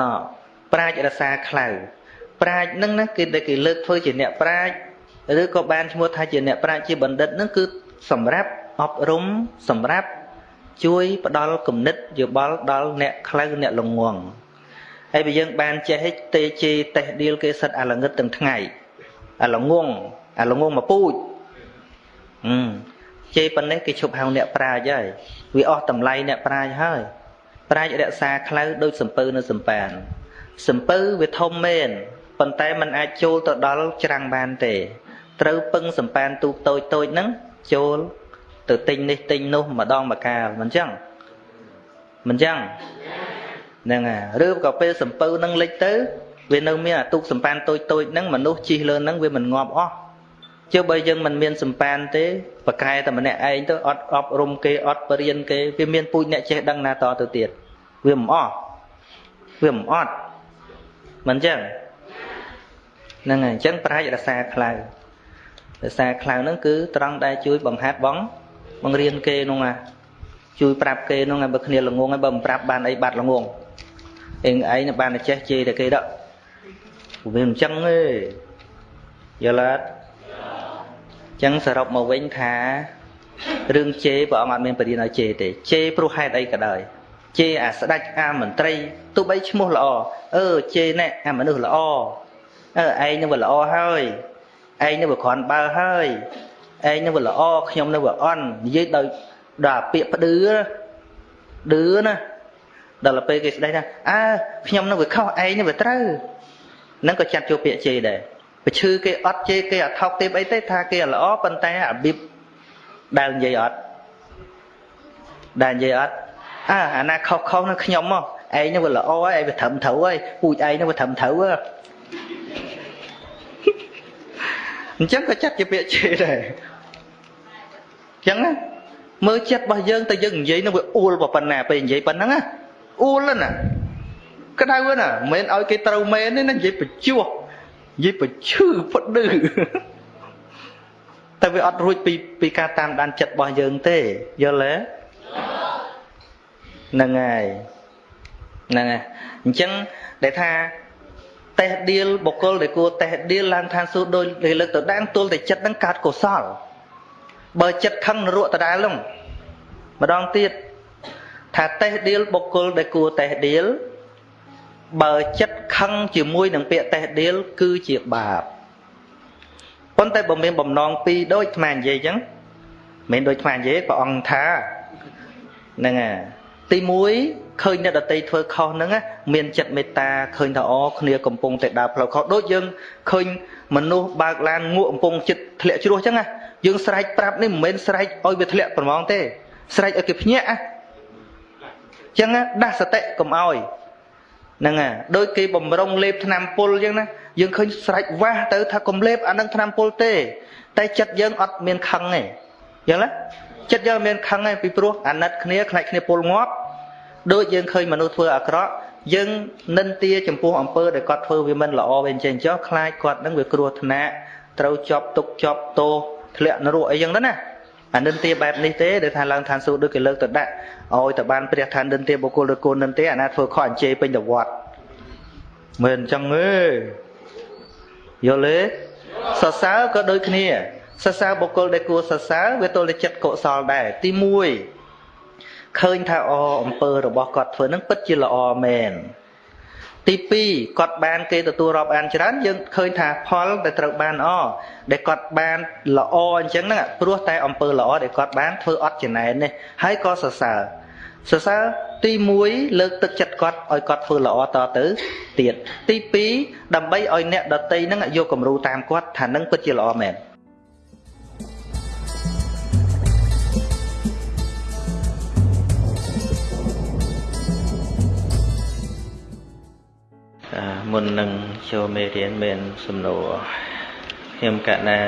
ប្រាជ្ញរសាខ្លៅប្រាជ្ញហ្នឹងណាគេដែលគេលើកធ្វើជាអ្នកប្រាជ្ញឬក៏បានឈ្មោះថាជាអ្នកប្រាជ្ញជាបណ្ឌិតហ្នឹងគឺសម្រាប់អប់រំសម្រាប់ជួយផ្ដល់គំនិតយោបល់ដល់អ្នកខ្លៅអ្នកល្ងងហើយបើយើងបានចេះទេជេតេះឌៀលគេសិតអាល្ងឹតទាំងថ្ងៃអាល្ងងអាល្ងងមកពូជអឺជេប៉ុណ្ណេះគេឈប់ហៅអ្នកប្រាជ្ញហើយវាអស់តម្លៃអ្នកប្រាជ្ញហើយប្រាជ្ញរក្សាខ្លៅដូចសំពៅនៅសំប៉ាន សំពៅវាធំមែនប៉ុន្តែมันអាចចូលទៅដល់ច្រាំងបានទេ ត្រូវពឹងសំប៉ានទូកតូចតូចហ្នឹងចូលទៅទិញនេះទិញនោះម្ដងម្កាលមិនចឹងមិនចឹងហ្នឹងហើយឬក៏ពេលសំពៅនឹងលិចទៅវានៅមានអាទូកសំប៉ានតូចតូចហ្នឹងមនុស្សជិះលើហ្នឹងវាមិនងាប់អស់ជឿបើយើងមិនមានសំប៉ានទេប្រកែតែម្នាក់ឯងទៅអត់អប់រំគេអត់បរៀនគេវាមានពូជអ្នកចេះដឹងណាតទៅទៀតវាមិនអស់វាមិនអត់ មិនចឹងហ្នឹងហើយអញ្ចឹងប្រាជ្ញរសាខ្លៅរសាខ្លៅហ្នឹងគឺត្រង់ដែលជួយបង្ហាត់បងបង្រៀនគេនោះណាជួយប្រាប់គេនោះឲ្យបើគ្នាល្ងងឲ្យបើមិនប្រាប់បានអីបាត់ល្ងងអេងឯងបានតែចេះជេរតែគេដកវាមិនចឹងទេយល់អត់ចឹងសរុបមកវិញថារឿងជេរព្រះអង្គអត់មានបរិញ្ញាឲ្យជេរទេជេរព្រោះហេតុអីក៏ដោយ ជេរអាស្ដេចអាមន្ត្រីទោះបីឈ្មោះល្អអឺជេរណែអាមនុស្សល្អអឺឯងនឹងវាល្អហើយឯងនឹងវាគ្រាន់បើហើយឯងនឹងវាល្អខ្ញុំនឹងវាអន់និយាយដោយដល់ពាក្យផ្ដឺឌឺណាដល់ពេលគេស្ដីថាអើខ្ញុំនឹងវាខុសឯងនឹងវាត្រូវនឹងក៏ចាត់ចូលពាក្យជេរដែរបើឈឺគេអត់ជេរគេអត់ថោកទេអីទេថាគេល្អប៉ុន្តែរបៀបដែលនិយាយអត់ដែលនិយាយអត់ អើអាណាខុសខុសនឹងខ្ញុំមកឯងនឹងវាល្អហើយឯងវាត្រឹមត្រូវហើយពូជឯងនឹងវាត្រឹមត្រូវហ៎អញ្ចឹងក៏ចាត់ជាពាក្យជេរដែរអញ្ចឹងណាមើលចិត្តរបស់យើងទៅយើងនិយាយនឹងវាអួលប៉ុណ្ណាពេលនិយាយប៉ុណ្ណឹងណាអួលណាក្តៅណាមិនមែនឲ្យគេត្រូវមែនទេណានិយាយបញ្ជួសនិយាយបញ្ឈឺផ្ដឺតែវាអត់រួចពីពីការតាមដានចិត្តរបស់យើងទេយល់ទេ ហ្នឹងហើយហ្នឹងហើយអញ្ចឹងដែលថាតេះឌៀលបុគ្គលដែលគួរតេះឌៀលឡើងឋានសួគ៌ដោយលើកទៅដានទល់តែចិត្តនឹងកើតកុសលបើចិត្តខឹងនរកដដែលនោះម្ដងទៀតថាតេះឌៀលបុគ្គលដែលគួរតេះឌៀលបើចិត្តខឹងជាមួយនឹងពាក្យតេះឌៀលគឺជាបាបប៉ុន្តែបើមានបំណងពីរដូចអានិយាយអញ្ចឹងមិនដូចអានិយាយព្រះអង្គថាហ្នឹងហើយ ទី1ឃើញអ្នកដតីធ្វើខុសហ្នឹងមានចិត្តមេត្តាឃើញថាអូគ្នាកំពុងតែដើរផ្លូវខុសដូចយើងឃើញមនុស្សបើកឡានងក់កំពុងចិត្តធ្លាក់ជ្រោះអញ្ចឹងណាយើងស្រែកប្រាប់នេះមិនមែនស្រែកឲ្យវាធ្លាក់ប្រមងទេ ស្រែកឲ្យគេភ្ញាក់អញ្ចឹងដាស់សតិកុំឲ្យហ្នឹងហើយដូចគេបំរុងលេបថ្នាំពុលអញ្ចឹងណាយើងឃើញស្រែកវាស់ទៅថាកុំលេបអានឹងថ្នាំពុលទេ តែចិត្តយើងអត់មានខឹងទេយល់ទេចិត្តយើងមានខឹងទេពីព្រោះអាណិតគ្នាខ្លាចគ្នាពុលងាប់ ដូចយើងឃើញមនុស្សធ្វើអាក្រក់យើងនិន្ទាចំពោះអំពើដែលគាត់ធ្វើវាមិនល្អវាអញ្ចឹងចុះខ្លាចគាត់នឹងវាគ្រោះថ្នាក់ត្រូវជាប់ទុកជាប់ទោសធ្លាក់នរកអីចឹងទៅណាអានិន្ទាបែបនេះទេដែលថាឡើងឋានសួគ៌ដូចគេលើកទៅដាក់ឲ្យទៅបានព្រះឋាននិន្ទាបុគ្គលឬគូននិន្ទាអាណាធ្វើខុសអញ្ជេពេញទៅវត្តមិនអញ្ចឹងទេយល់ទេសរសើរក៏ដូចគ្នាសរសើរបុគ្គលដែលគួរសរសើរវាទល់តែចិត្តកុសលដែរទី1 ឃើញថាអអំពើរបស់គាត់ធ្វើនឹងពិតជាល្អមែនទី2គាត់បានគេទទួលរាប់អានច្រើនយើងឃើញថាផលដែលត្រូវបានអដែលគាត់បានល្អអញ្ចឹងហ្នឹងព្រោះតែអំពើល្អដែលគាត់បានធ្វើអត់ចំណែននេះហើយក៏សរសើរសរសើរទី1លើកទឹកចិត្តគាត់ឲ្យគាត់ធ្វើល្អតទៅទៀតទី2ដើម្បីឲ្យអ្នកដតីហ្នឹងយកគំរូតាមគាត់ថានឹងពិតជាល្អមែន មុននឹងចូលមេរៀនមានសំណួរខ្ញុំកណា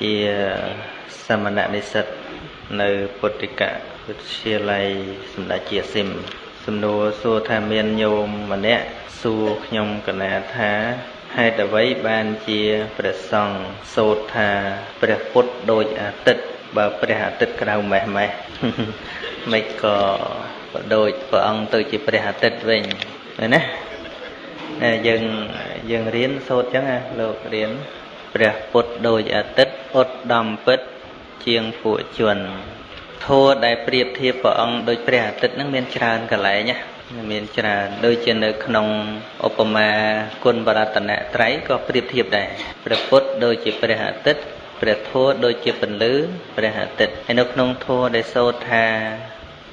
ជាសមណនិស្សិតនៅពុទ្ធិកវិទ្យាល័យសម្ដេចជាស៊ីមសំណួរសួរថាមានញោមម្នាក់សួរខ្ញុំកណាថាហេតុអ្វីបានជាព្រះសង្ឃសូត្រថាព្រះពុទ្ធដូចអាទិត្យបើព្រះអាទិត្យក្តៅម៉េះម៉េះមិនក៏ក៏ដូចព្រះអង្គទៅជាព្រះអាទិត្យវិញឃើញណា យើងយើងរៀនសូត្រចឹងណាលោករៀនព្រះពុទ្ធដូចអាទិត្យឧត្តមពិតជាងពួកជនធัวដែលប្រៀបធៀបព្រះអង្គដូចព្រះអាទិត្យហ្នឹងមានច្រើនកន្លែងណាមានច្រើនដូចជានៅក្នុងឧបមាគុណបរតនត្រ័យក៏ប្រៀបធៀបដែរព្រះពុទ្ធដូចជាព្រះអាទិត្យព្រះធម៌ដូចជាពន្លឺព្រះអាទិត្យហើយនៅក្នុងធម៌ដែលសូត្រថា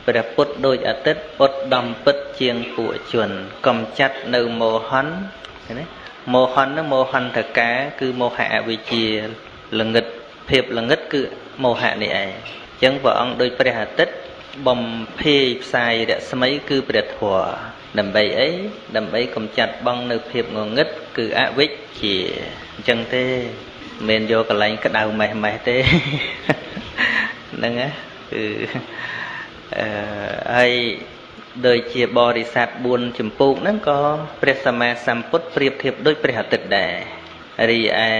ព្រះពុទ្ធដូចអាទិត្យឧត្តមពិតជាងពួកជនកំចាត់នៅមោហនឃើញទេមោហននោះមោហន្តកាគឺមោហៈអវិជ្ជាល្ងិតភាពល្ងិតគឺមោហៈនេះឯងអញ្ចឹងព្រះអង្គដូចព្រះអាទិត្យបំភាយផ្សាយរស្មីគឺព្រះធម៌ដើម្បីអីដើម្បីកំចាត់បងនៅភាពងងឹតគឺអវិជ្ជាអញ្ចឹងទេមិនយកកន្លែងក្តៅម៉េះម៉េះទេហ្នឹងណាគឺ អឺហើយដូចជាបរិស័ទ4ចម្ពោះហ្នឹងក៏ព្រះសម្មាសម្ពុទ្ធប្រៀបធៀបដូចព្រះអាទិត្យដែររីឯ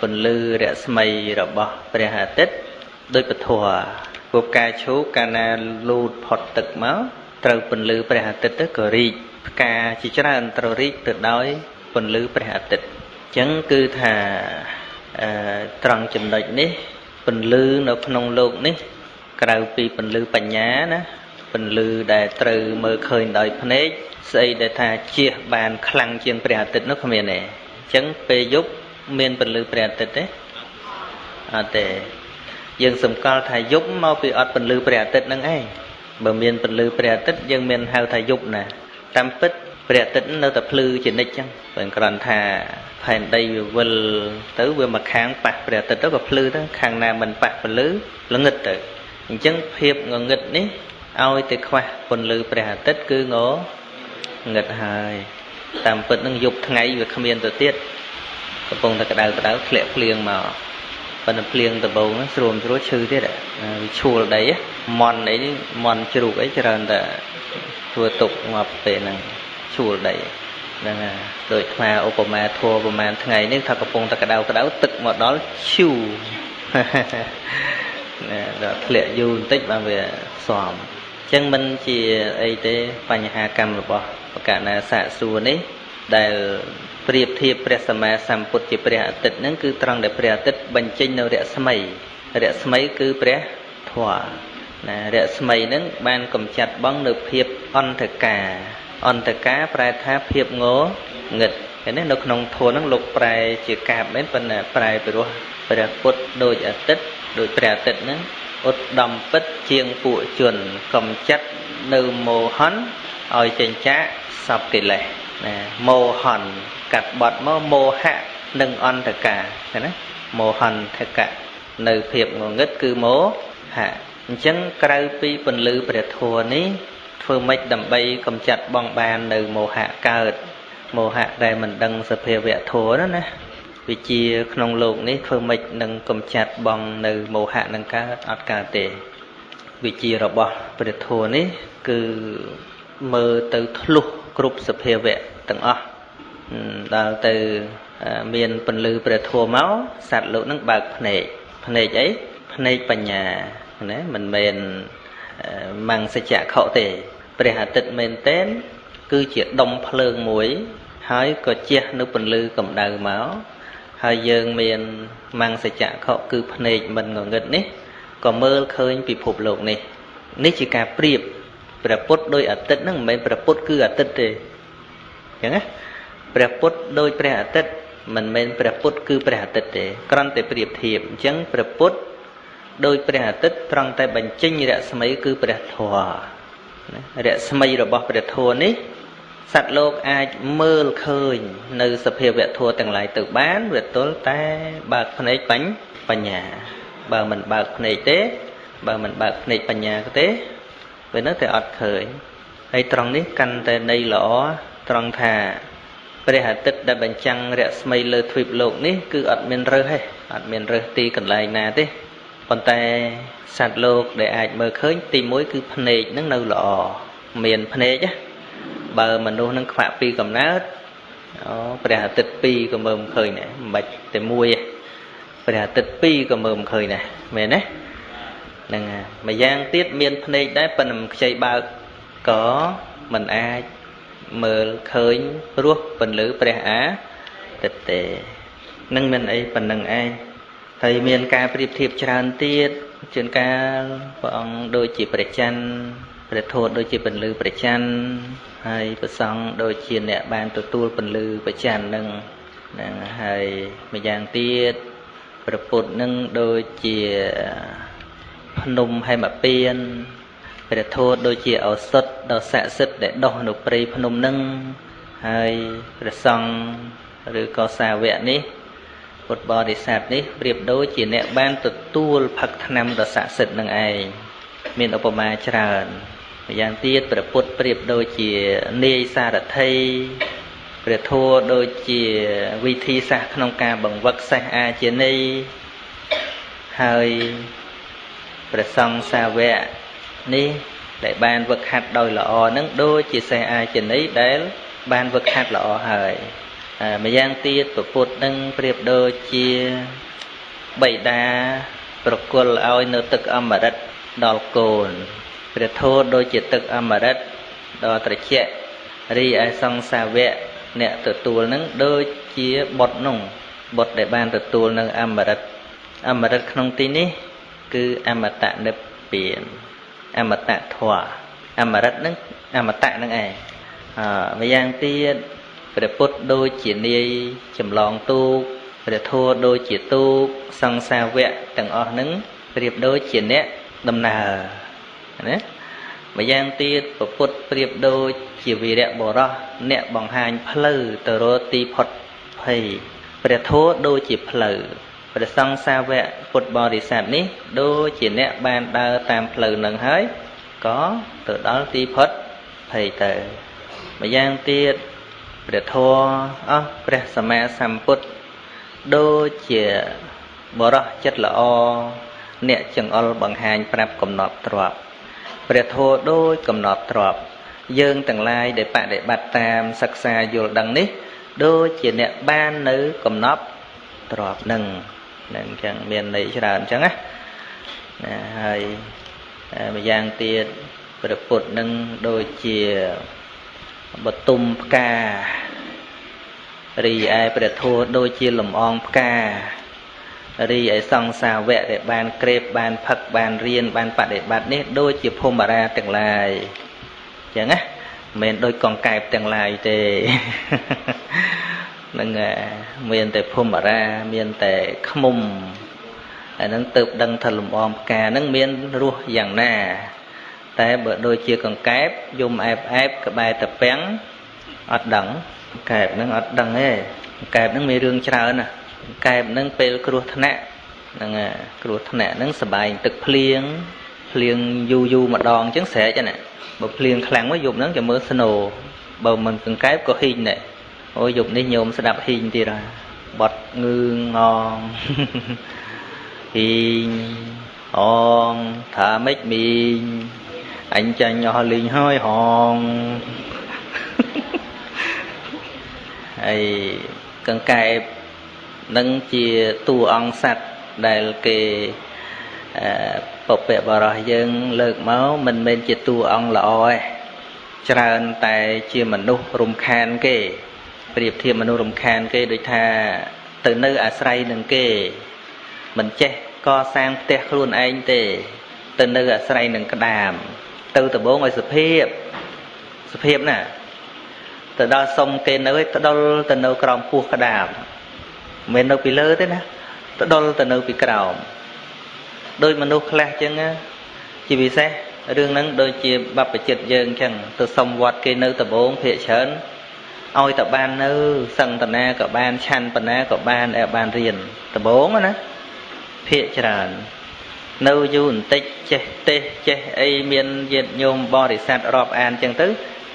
ពន្លឺរស្មីរបស់ព្រះអាទិត្យដូចពធពួកផ្កាឈូកកាលណាលូតផុតទឹកមកត្រូវពន្លឺព្រះអាទិត្យទៅក៏រីកផ្កាជាច្រើនត្រូវរីកទៅដោយពន្លឺព្រះអាទិត្យអញ្ចឹងគឺថាអឺត្រង់ចំណុចនេះពន្លឺនៅក្នុងលោកនេះ ក្រៅពីពន្លឺបញ្ញាណាពន្លឺដែលត្រូវមើលឃើញដោយភ្នែកស្អីដែលថាជះបានខ្លាំងជាងព្រះអាទិត្យនោះគ្មានទេអញ្ចឹងពេលយប់មានពន្លឺព្រះអាទិត្យទេអត់ទេយើងសម្គាល់ថាយប់មកពីអត់ពន្លឺព្រះអាទិត្យនឹងឯងបើមានពន្លឺព្រះអាទិត្យយើងមានហៅថាយប់ណាតាមពិតព្រះអាទិត្យនៅតែភ្លឺជានិច្ចចឹងបើគ្រាន់ថាផែនដីវាវិលទៅវាមកខាងប៉ះព្រះអាទិត្យទៅក៏ភ្លឺទៅខាងណាមិនប៉ះពន្លឺល្ងឹតទៅ អញ្ចឹងភាពងងឹតនេះឲ្យតែខ្វះពន្លឺព្រះអាទិត្យគឺងងឹតហើយតាមពិតនឹងយប់ថ្ងៃវាគ្មានទៅទៀតកំពុងតែក្តៅក្តៅធ្លាក់ភ្លៀងមកប៉ុន្តែភ្លៀងដំបូងស្រួមស្រួលឈឺទៀតវាឈួលដីមន់អីមន់ជ្រូកអីច្រើនតែធ្វើទុកមកពេលហ្នឹងឈួលដីហ្នឹងហើយដូចថ្មឧបមាធัวប្រហែលថ្ងៃនេះថាកំពុងតែក្តៅក្តៅទឹកមកដល់ឈូ ណាដល់ធ្លាក់យូរបន្តិចបានវាស្មអញ្ចឹងមិនជាអីទេបញ្ហាកម្មរបស់បកណាសាកសួរនេះ ដែលប្រៀបធៀបព្រះសម្មាសម្ពុទ្ធជាព្រះអាទិត្យហ្នឹងគឺត្រង់ដែលព្រះអាទិត្យបញ្ចេញនៅរស្មីរស្មីគឺព្រះធម៌ណារស្មីហ្នឹងបានកំចាត់បងនៅភាពអន្តកាអន្តកាប្រែថាភាពងងឹតហើយនេះនៅក្នុងធម៌ហ្នឹងលោកប្រែជាកាបមែនប៉ុន្តែប្រែពីរោះព្រះពុទ្ធដូចអាទិត្យ ដូចព្រះអាទិត្យហ្នឹងឧត្តមពិតជាងពួកជនកំចាត់នៅមោហនឲ្យចេញចាកសពកិលេសណាមោហនកាត់បត់មកមោហៈនិងអន្តកាឃើញណាមោហន្តកៈនៅភាពងងឹតគឺមោហៈអញ្ចឹងក្រៅពីពន្លឺព្រះធម៌នេះធ្វើម៉េចដើម្បីកំចាត់បងបាននៅមោហៈកើតមោហៈដែលមិនដឹងសភាវៈធម៌ណាណា វិជាក្នុងលោកនេះធ្វើម៉េចនឹងកំចាត់បងនៅមោហៈនឹងកើតអត់កើតទេវិជារបស់ព្រះធម៌នេះគឺមើលទៅធ្លុះគ្រប់សភាវៈទាំងអស់ដល់ទៅមានពន្លឺព្រះធម៌មកសត្វលោកនឹងបើកភ្នែកភ្នែកអីភ្នែកបញ្ញាណាមិនមែនមង្សច្ចៈខទេព្រះអាទិត្យមែនតែនគឺជាដុំភ្លើងមួយ ហើយក៏ជះនៅពន្លឺកម្ដៅមក ហើយយើងមានមង្សចៈខុគឺភ្នែកមិនងងឹតនេះក៏មើលឃើញពិភពលោកនេះ នេះជាការប្រៀបព្រះពុទ្ធដោយអាទិត្យហ្នឹងមិនមែនព្រះពុទ្ធគឺអាទិត្យទេអញ្ចឹងណាព្រះពុទ្ធដោយព្រះអាទិត្យមិនមែនព្រះពុទ្ធគឺព្រះអាទិត្យទេគ្រាន់តែប្រៀបធៀបអញ្ចឹងព្រះពុទ្ធដោយព្រះអាទិត្យត្រង់តែបញ្ចេញរស្មីគឺព្រះធម៌រស្មីរបស់ព្រះធម៌នេះ សត្វលោកអាចមើលឃើញ នៅសភាវៈធម៌ទាំងឡាយទៅបានវាទល់តែបើកភ្នែកបាញ់បញ្ញា បើមិនបើកភ្នែកទេ បើមិនបើកភ្នែកបញ្ញាទេវានៅតែអត់ឃើញហើយត្រង់នេះកាន់តែនៃល្អត្រង់ថាព្រះអាទិត្យដែលបញ្ចាំងរស្មីលើទ្វីបលោកនេះគឺអត់មានរើសទេអត់មានរើសទីកន្លែងណាទេប៉ុន្តែសត្វលោកដែលអាចមើលឃើញទី1គឺភ្នែកនឹងនៅល្អមានភ្នែក បើមនុស្សនឹងខ្វាក់ពីកំណើតអូព្រះអាទិត្យ2ក៏មើលមិនឃើញដែរមិនបាច់តែមួយទេព្រះអាទិត្យ2ក៏មើលមិនឃើញដែរមែនទេហ្នឹងហើយម្យ៉ាងទៀតមានភ្នែកដែរប៉ុន្តែមិនខ្ចីបើកក៏មិនអាចមើលឃើញរសពន្លឺព្រះអាទិត្យទេនឹងមានអីប៉ុណ្្នឹងឯងហើយមានការប្រៀបធៀបច្រើនទៀតជួនកាលព្រះអង្គដូចជាព្រះច័ន្ទ ព្រះធម៌ដូចជាពន្លឺព្រះច័ន្ទហើយព្រះសង្ឃដូចជាអ្នកបានទទួលពន្លឺព្រះច័ន្ទនឹងហ្នឹងហើយម្យ៉ាងទៀតព្រះពុទ្ធនឹងដូចជាភ្នំហេមពៀនព្រះធម៌ដូចជាឱសថដ៏ស័ក្តិសិទ្ធិដែលដុះនៅព្រៃភ្នំនឹងហើយព្រះសង្ឃឬក៏សាវកនេះពុទ្ធបរិស័ទនេះប្រៀបដូចជាអ្នកបានទទួលផឹកថ្នាំដ៏ស័ក្តិសិទ្ធិនឹងឯងមានឧបមាច្រើន ម្យ៉ាងទៀតព្រះពុទ្ធប្រៀបដូចជានាយសារថីព្រះធម៌ដូចជាវិធីសាស្ត្រក្នុងការបង្វឹកសេះអាជានីហើយព្រះសង្ឃសាវកនេះដែលបានវឹកហាត់ដោយល្អនឹងដូចជាសេះអាជានីដែល បានវឹកហាត់ល្អហើយម្យ៉ាងទៀតពពុទ្ធនឹងប្រៀបដូចជាបិតាប្រគល់ឲ្យនៅទឹកអមរិតដល់កូន ព្រះធម៌ដូចជាទឹកអមរិតដ៏ត្រជាក់រីឯសង្សាវៈអ្នកទទួលនឹងដូចជាបុតនោះបុតដែលបានទទួលនៅអមរិតអមរិតក្នុងទីនេះ គឺអមតនិព្វានអមតធម៌អមរិតនឹងអមតៈនឹងឯងអឺម្យ៉ាងទៀតព្រះពុទ្ធដូចជានាយចម្លងទូកព្រះធម៌ដូចជាទូកសង្សាវៈទាំងអស់នឹងប្រៀបដូចជាអ្នកដំណើរ ណាម្យ៉ាងទៀតពពុទ្ធប្រៀបដូចជាវីរៈបរោះអ្នកបង្ហាញផ្លូវទៅរកទីផុតភ័យព្រះធម៌ដូចជាផ្លូវព្រះសង្ឃសាវកពុទ្ធបរិស័ទនេះដូចជាអ្នកបានដើរតាមផ្លូវនឹងហើយក៏ទៅដល់ទីផុតភ័យទៅម្យ៉ាងទៀតព្រះធម៌អស់ព្រះសម្មាសម្ពុទ្ធដូចជាបរោះចិត្តល្អអ្នកចង្អុលបង្ហាញប្រាប់កំណត់ទ្រប ព្រះធម៌ដូចកំណត់ទ្របយើងទាំងឡាយដែលបដិបត្តិតាមសិក្សាយល់ដឹងនេះ ដូចជាអ្នកបាននៅកំណត់ទ្របនឹងនឹងអញ្ចឹងមានន័យច្រើនអញ្ចឹងណាណាហើយម្យ៉ាងទៀតព្រះពុទ្ធនឹងដូចជាបតុមផ្ការីឯព្រះធម៌ដូចជាលំអងផ្កា រីឯសង្សាវៈដែលបានក្រេបបានផឹកបានរៀនបានបដិបត្តិនេះដូចជាភូមិរាទាំងឡាយអញ្ចឹងណាមិនដូចកង្កែបទាំងឡាយទេនឹងមានតែភូមិរាមានតែខ្មុំអាហ្នឹងទៅដឹងថាលំអងផ្កាហ្នឹងមានរសយ៉ាងណា តែបើដូចជាកង្កែបយំអែបអែបក្បែរតពាំងអត់ដឹងកែបហ្នឹងអត់ដឹងទេកែបហ្នឹងមានរឿងច្រើនណា កែបហ្នឹងពេលគ្រោះថ្នាក់ហ្នឹងគ្រោះថ្នាក់ហ្នឹងសបាយទឹកភ្លៀងភ្លៀងយូរយូរម្ដងអញ្ចឹងស្រែកណាបើភ្លៀងខ្លាំងមកយប់ហ្នឹងจะមើលស្នូបើមិនកង្កែបក៏ហ៊ីងដែរអូយយប់នេះញោមស្ដាប់ហ៊ីងទៀតហើយបត់ងឺងងហ៊ីងអងថាម៉េចមីងអញចាញ់អស់លីងហើយហងហើយកង្កែប នឹងជាតួអង្គសัตว์ដែលគេពពកបរោះយើង លើកមកមិនមែនជាតួអង្គល្អទេច្រើនតែជាមនុស្សរំខានគេប្រៀបធៀបមនុស្សរំខានគេដូចថាទៅនៅអាស្រ័យនឹងគេ មិនចេះកសាងផ្ទះខ្លួនឯងទេ ទៅនៅអាស្រ័យនឹងក្តាម ទៅដំបងឲ្យសុភាព សុភាពណាទៅដល់សុំគេនៅឲ្យដុលទៅនៅក្រោមពោះក្តាម មិននៅពីលើទេណាទៅដុលទៅនៅពីក្រោមដោយមនុស្សខ្លះចឹងជាពិសេសរឿងហ្នឹងដូចជាបព្វជិតយើងចឹងទៅសុំវត្តគេនៅដំបងភាកច្រើនឲ្យតែបាននៅសឹងតណាក៏បានឆាន់បណ្ណាក៏បានអែបានរៀនដំបងណាភាកច្រើននៅយូរបន្តិចចេះទេស ចេះអីមានញាតិញោមបរិស័ទរាប់អានចឹងទៅ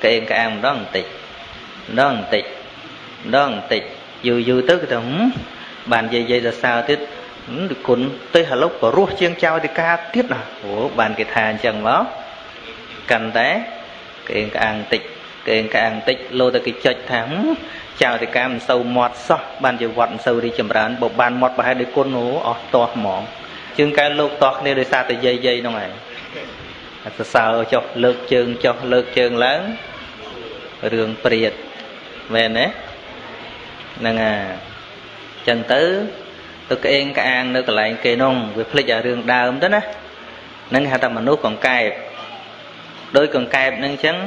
កេងក្អាងម្ដងបន្តិចម្ដងបន្តិចម្ដងបន្តិច យូរយូរទៅគេថាបាននិយាយនិយាយសរសើរទៀតគុណទៅឥឡូវក៏រស់ជាងចៅតិកាទៀតណាអូបានគេថាអញ្ចឹងមកកាន់តែកេងក្អាងបន្តិចកេងក្អាងបន្តិចលោទៅគេចុចថាចៅតិកាមិនសូវមាត់សោះបានជាវត្តមិនសូវរីចម្រើនបើបានមាត់ប្រហែលដោយគុណអូអស់ទាស់ហ្មងជើងកែលោកតោះគ្នាដោយសារតែយាយយាយហ្នឹងឯងសរសើរចុះលើកជើងចុះលើកជើងឡើងរឿងព្រាតមែនទេ ហ្នឹងអាចឹងទៅទៅក្អេងក្អាងនៅកន្លែងគេនោះវាភ្លេចអារឿងដើមទៅណាហ្នឹងហៅថាមនុស្សកង្កែបដោយកង្កែបហ្នឹងអញ្ចឹង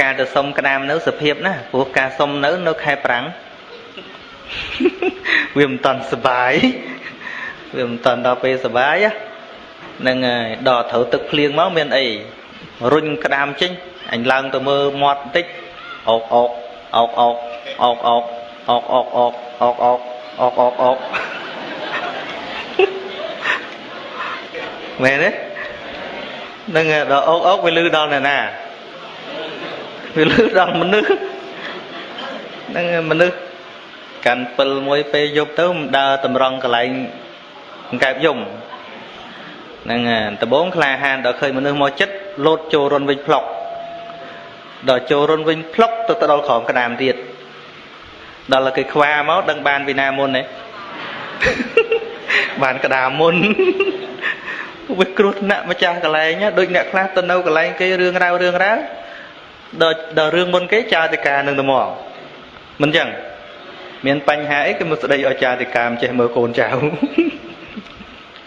ការទៅសុំក្តាមនៅសភាពណាព្រោះការសុំនៅនៅខែប្រាំងវាមិនតន់សុបាយវាមិនតន់ដល់ពេលសុបាយហ្នឹងហើយដល់ត្រូវទឹកភ្លៀងមកមានអីរុញក្តាមចេញអញឡើងទៅមើលមាត់បន្តិចអោកអោកអោកអោកអោកអោក អោកអោកអោកអោកអោកអោកអោកអោកមែនទេនឹងដល់អោកអោកវាលឺដល់ណាណាវាលឺដល់មនុស្សនឹងមនុស្សកាន់ពិលមួយពេលយប់ទៅមិនដើរតម្រង់កន្លែងកែបយំហ្នឹងដំបងក្លាហានដល់ឃើញមនុស្សមកចិត្តលោតចូលរុនវិញផ្លុកដល់ចូលរុនវិញផ្លុកទៅទៅដល់ក្រោមក្តាមទៀត ដល់គេខ្វាមកដឹងបានពីណាមុនទេបានក្តាមមុនវាគ្រោះថ្នាក់ម្ចាស់កន្លែងដូចអ្នកខ្លះទៅនៅកន្លែងគេរឿងរ៉ាវរឿងរ៉ាវដល់ដល់រឿងមុនគេចោទិកានឹងទៅមកមិនចឹងមានបញ្ហាអីគេមកស្ដីឲ្យចាតិកាមចេះមើលកូនចៅ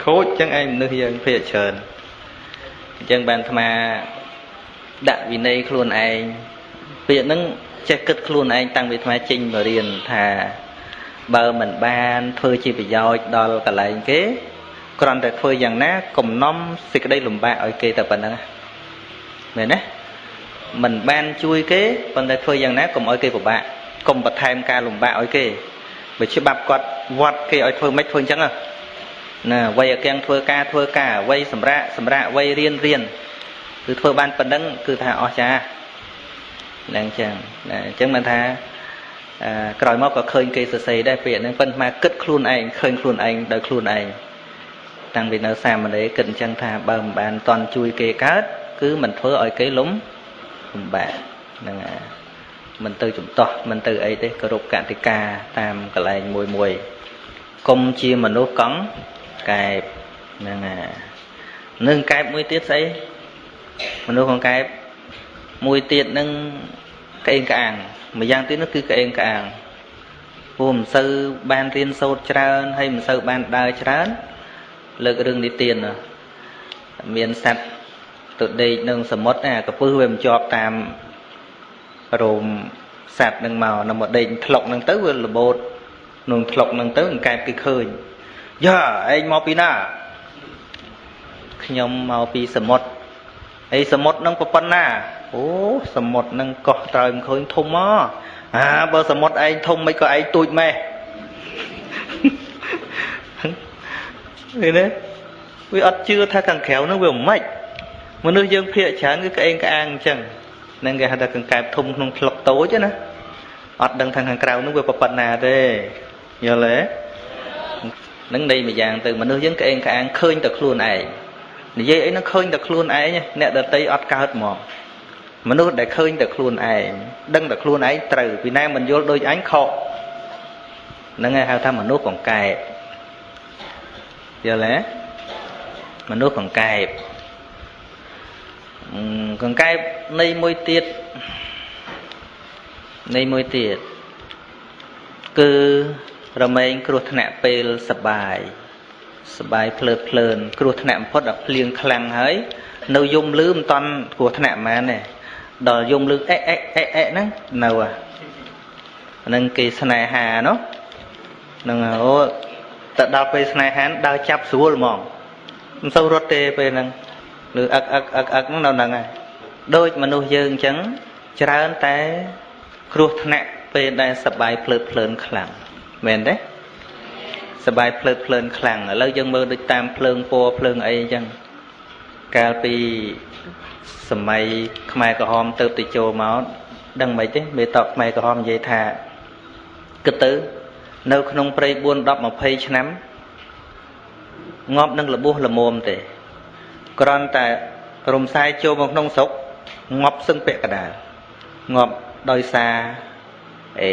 ខូចចឹងឯងមនុស្សយើងភាកច្រើនអញ្ចឹងបានអាត្មាដាក់វិន័យខ្លួនឯងពាក្យហ្នឹង ចេះគិតខ្លួនឯងតាំងពីអាត្មាចេញមករៀនថាបើមិនបានធ្វើជាប្រយោជន៍ដល់កន្លែងគេគ្រាន់តែធ្វើយ៉ាងណាកំណំសេចក្តីលំបាកឲ្យគេតែប៉ុណ្្នឹងមែនទេមិនបានជួយគេប៉ុន្តែធ្វើយ៉ាងណាកុំឲ្យគេពិបាកកុំបន្ថែមការលំបាកឲ្យគេបើច្បាប់គាត់វត្តគេឲ្យធ្វើម៉េចធ្វើអញ្ចឹងណាវ័យអកៀងធ្វើការធ្វើការវ័យសម្រាប់សម្រាប់វ័យរៀនរៀនគឺធ្វើបានប៉ុណ្ណឹងគឺថាអស្ចារ្យ ហ្នឹងអញ្ចឹងណាអញ្ចឹងមិនថាក្រោយមកក៏ឃើញគេសរសេរដែរពាក្យហ្នឹងប៉ុន្តែគិតខ្លួនឯងឃើញខ្លួនឯងដោយខ្លួនឯងតាំងពីនៅសាមណេរគិតអញ្ចឹងថាបើមិនបានតន់ជួយគេកើតគឺមិនធ្វើឲ្យគេលំលំបាកហ្នឹងហើយមិនទៅចំទាស់មិនទៅអីទេគោរពកតិកាតាមកន្លែងមួយមួយកុំជាមនុស្សកង់កែបហ្នឹងណានឹងកែបមួយទៀតស្អីមនុស្សកង្កែប មួយទៀតនឹងក្អេងក្អាងមួយយ៉ាងទៀតនោះគឺក្អេងក្អាងព្រោះមិនសូវបានរៀនសូត្រច្រើនហើយមិនសូវបានដើរច្រើន លើករឿងនិទានមានសត្វទៅដេកនឹងសមុទ្រណាកពឹសវាមិនជាប់តាមរោមសัตว์នឹងមកនៅមកដេកថ្លុកនឹងទៅវារបូតក្នុងថ្លុកនឹងទៅអង្កែបគេឃើញយ៉ាឯងមកពីណាខ្ញុំមកពីសមុទ្រអីសមុទ្រនឹងប៉ុណ្ណា អូសមុទ្រនឹងកោះត្រើយមិនឃើញធំមកអាបើសមុទ្រឯងធំមិនក៏ឯងទូចម៉េះឃើញទេវាអត់ជឿថាខាងក្រៅនឹងវាមិនម៉េចមនុស្សយើងភាកច្រើនគឺក្អេងក្អាងអញ្ចឹងនឹងគេហៅថាកង្កែបធំក្នុងថ្លុកតូចណាអត់ដឹងថាខាងក្រៅនោះវាប៉ុណ្ណាទេយល់ទេនឹងនៃមួយយ៉ាងទៅមនុស្សយើងក្អេងក្អាងឃើញតែខ្លួនឯងនិយាយអីនឹងឃើញតែខ្លួនឯងអ្នកដតីអត់កើតហ្មង មនុស្សដែលឃើញតែខ្លួនឯងដឹងតែខ្លួនឯងត្រូវពីណាមិនយល់ដូចអញខុសហ្នឹងហើយហៅថាមនុស្សកង្កែបយល់ទេមនុស្សកង្កែបកង្កែបនៃមួយទៀតនៃមួយទៀតគឺរមែងគ្រោះថ្នាក់ពេលសបាយសបាយភ្លើតភ្លើនគ្រោះថ្នាក់បំផុតដល់ភ្លៀងខ្លាំងហើយ នៅយំលឺមិនតាន់គ្រោះថ្នាក់ហ្មងទេ ដល់យំលឺអេអេអេអេហ្នឹងនៅហ្នឹងគេស្នេហានោះហ្នឹងអូទៅដល់ពេលស្នេហាដើរចាប់ស្រួលហ្មងមិនសូវរត់ទេពេលហ្នឹងឬអឹកអឹកអឹកអឹកហ្នឹងនៅហ្នឹងហើយដូចមនុស្សយើងអញ្ចឹងច្រើនតែគ្រោះថ្នាក់ពេលដែលសបាយភ្លើតភ្លើនខ្លាំងមែនទេសបាយភ្លើតភ្លើនខ្លាំងឥឡូវយើងមើលដូចតាមភ្លើងពណ៌ភ្លើងអីអញ្ចឹងកាលពី សម័យខ្មែរក្រហមទៅទៅចូលមកដឹងមិនទេមេតកខ្មែរក្រហមនិយាយថាគិតទៅ នៅ ក្នុងព្រៃ4 10 20ឆ្នាំងាប់នឹងលបួសល្មមទេគ្រាន់តែរំសាយចូលមកក្នុងស្រុកងាប់សឹងពាក់កដាលងាប់ដោយសារអេ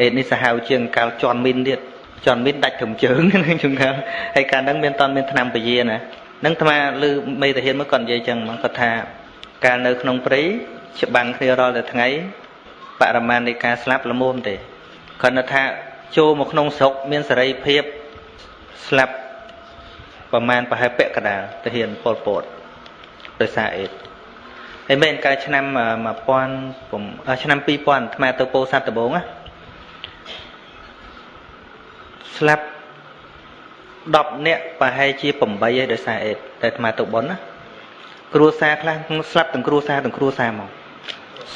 អេនេះសាហាវជាងកាលជន់មីនទៀតចន់មានដាច់ត្រឹមជើងហ្នឹងជំងឺហើយកាលហ្នឹងមានតន់មានឆ្នាំពយាណាហ្នឹងអាត្មាឮមេតាហ៊ានមកគាត់និយាយចឹងមកគាត់ថាកាលនៅក្នុងព្រៃច្បាំងគ្នារាល់តែថ្ងៃបរិមាណនៃការស្លាប់ល្មមទេគាត់ថាចូលមកក្នុងស្រុកមានសេរីភាពស្លាប់ប្រមាណប្រហែលពាក់កដាលទាហានពលពតដោយសារអេតហើយមែនកាលឆ្នាំ1000ឆ្នាំ2000អាត្មាទៅពោធិ៍សាត់ដំបងណាស្លាប់ 10នាក់ប្រហែលជា8ឯដោយសារអេតតែអាត្មាទៅប៉ុនណាគ្រួសារខ្លះស្លាប់ទាំងគ្រួសារទាំងគ្រួសារមក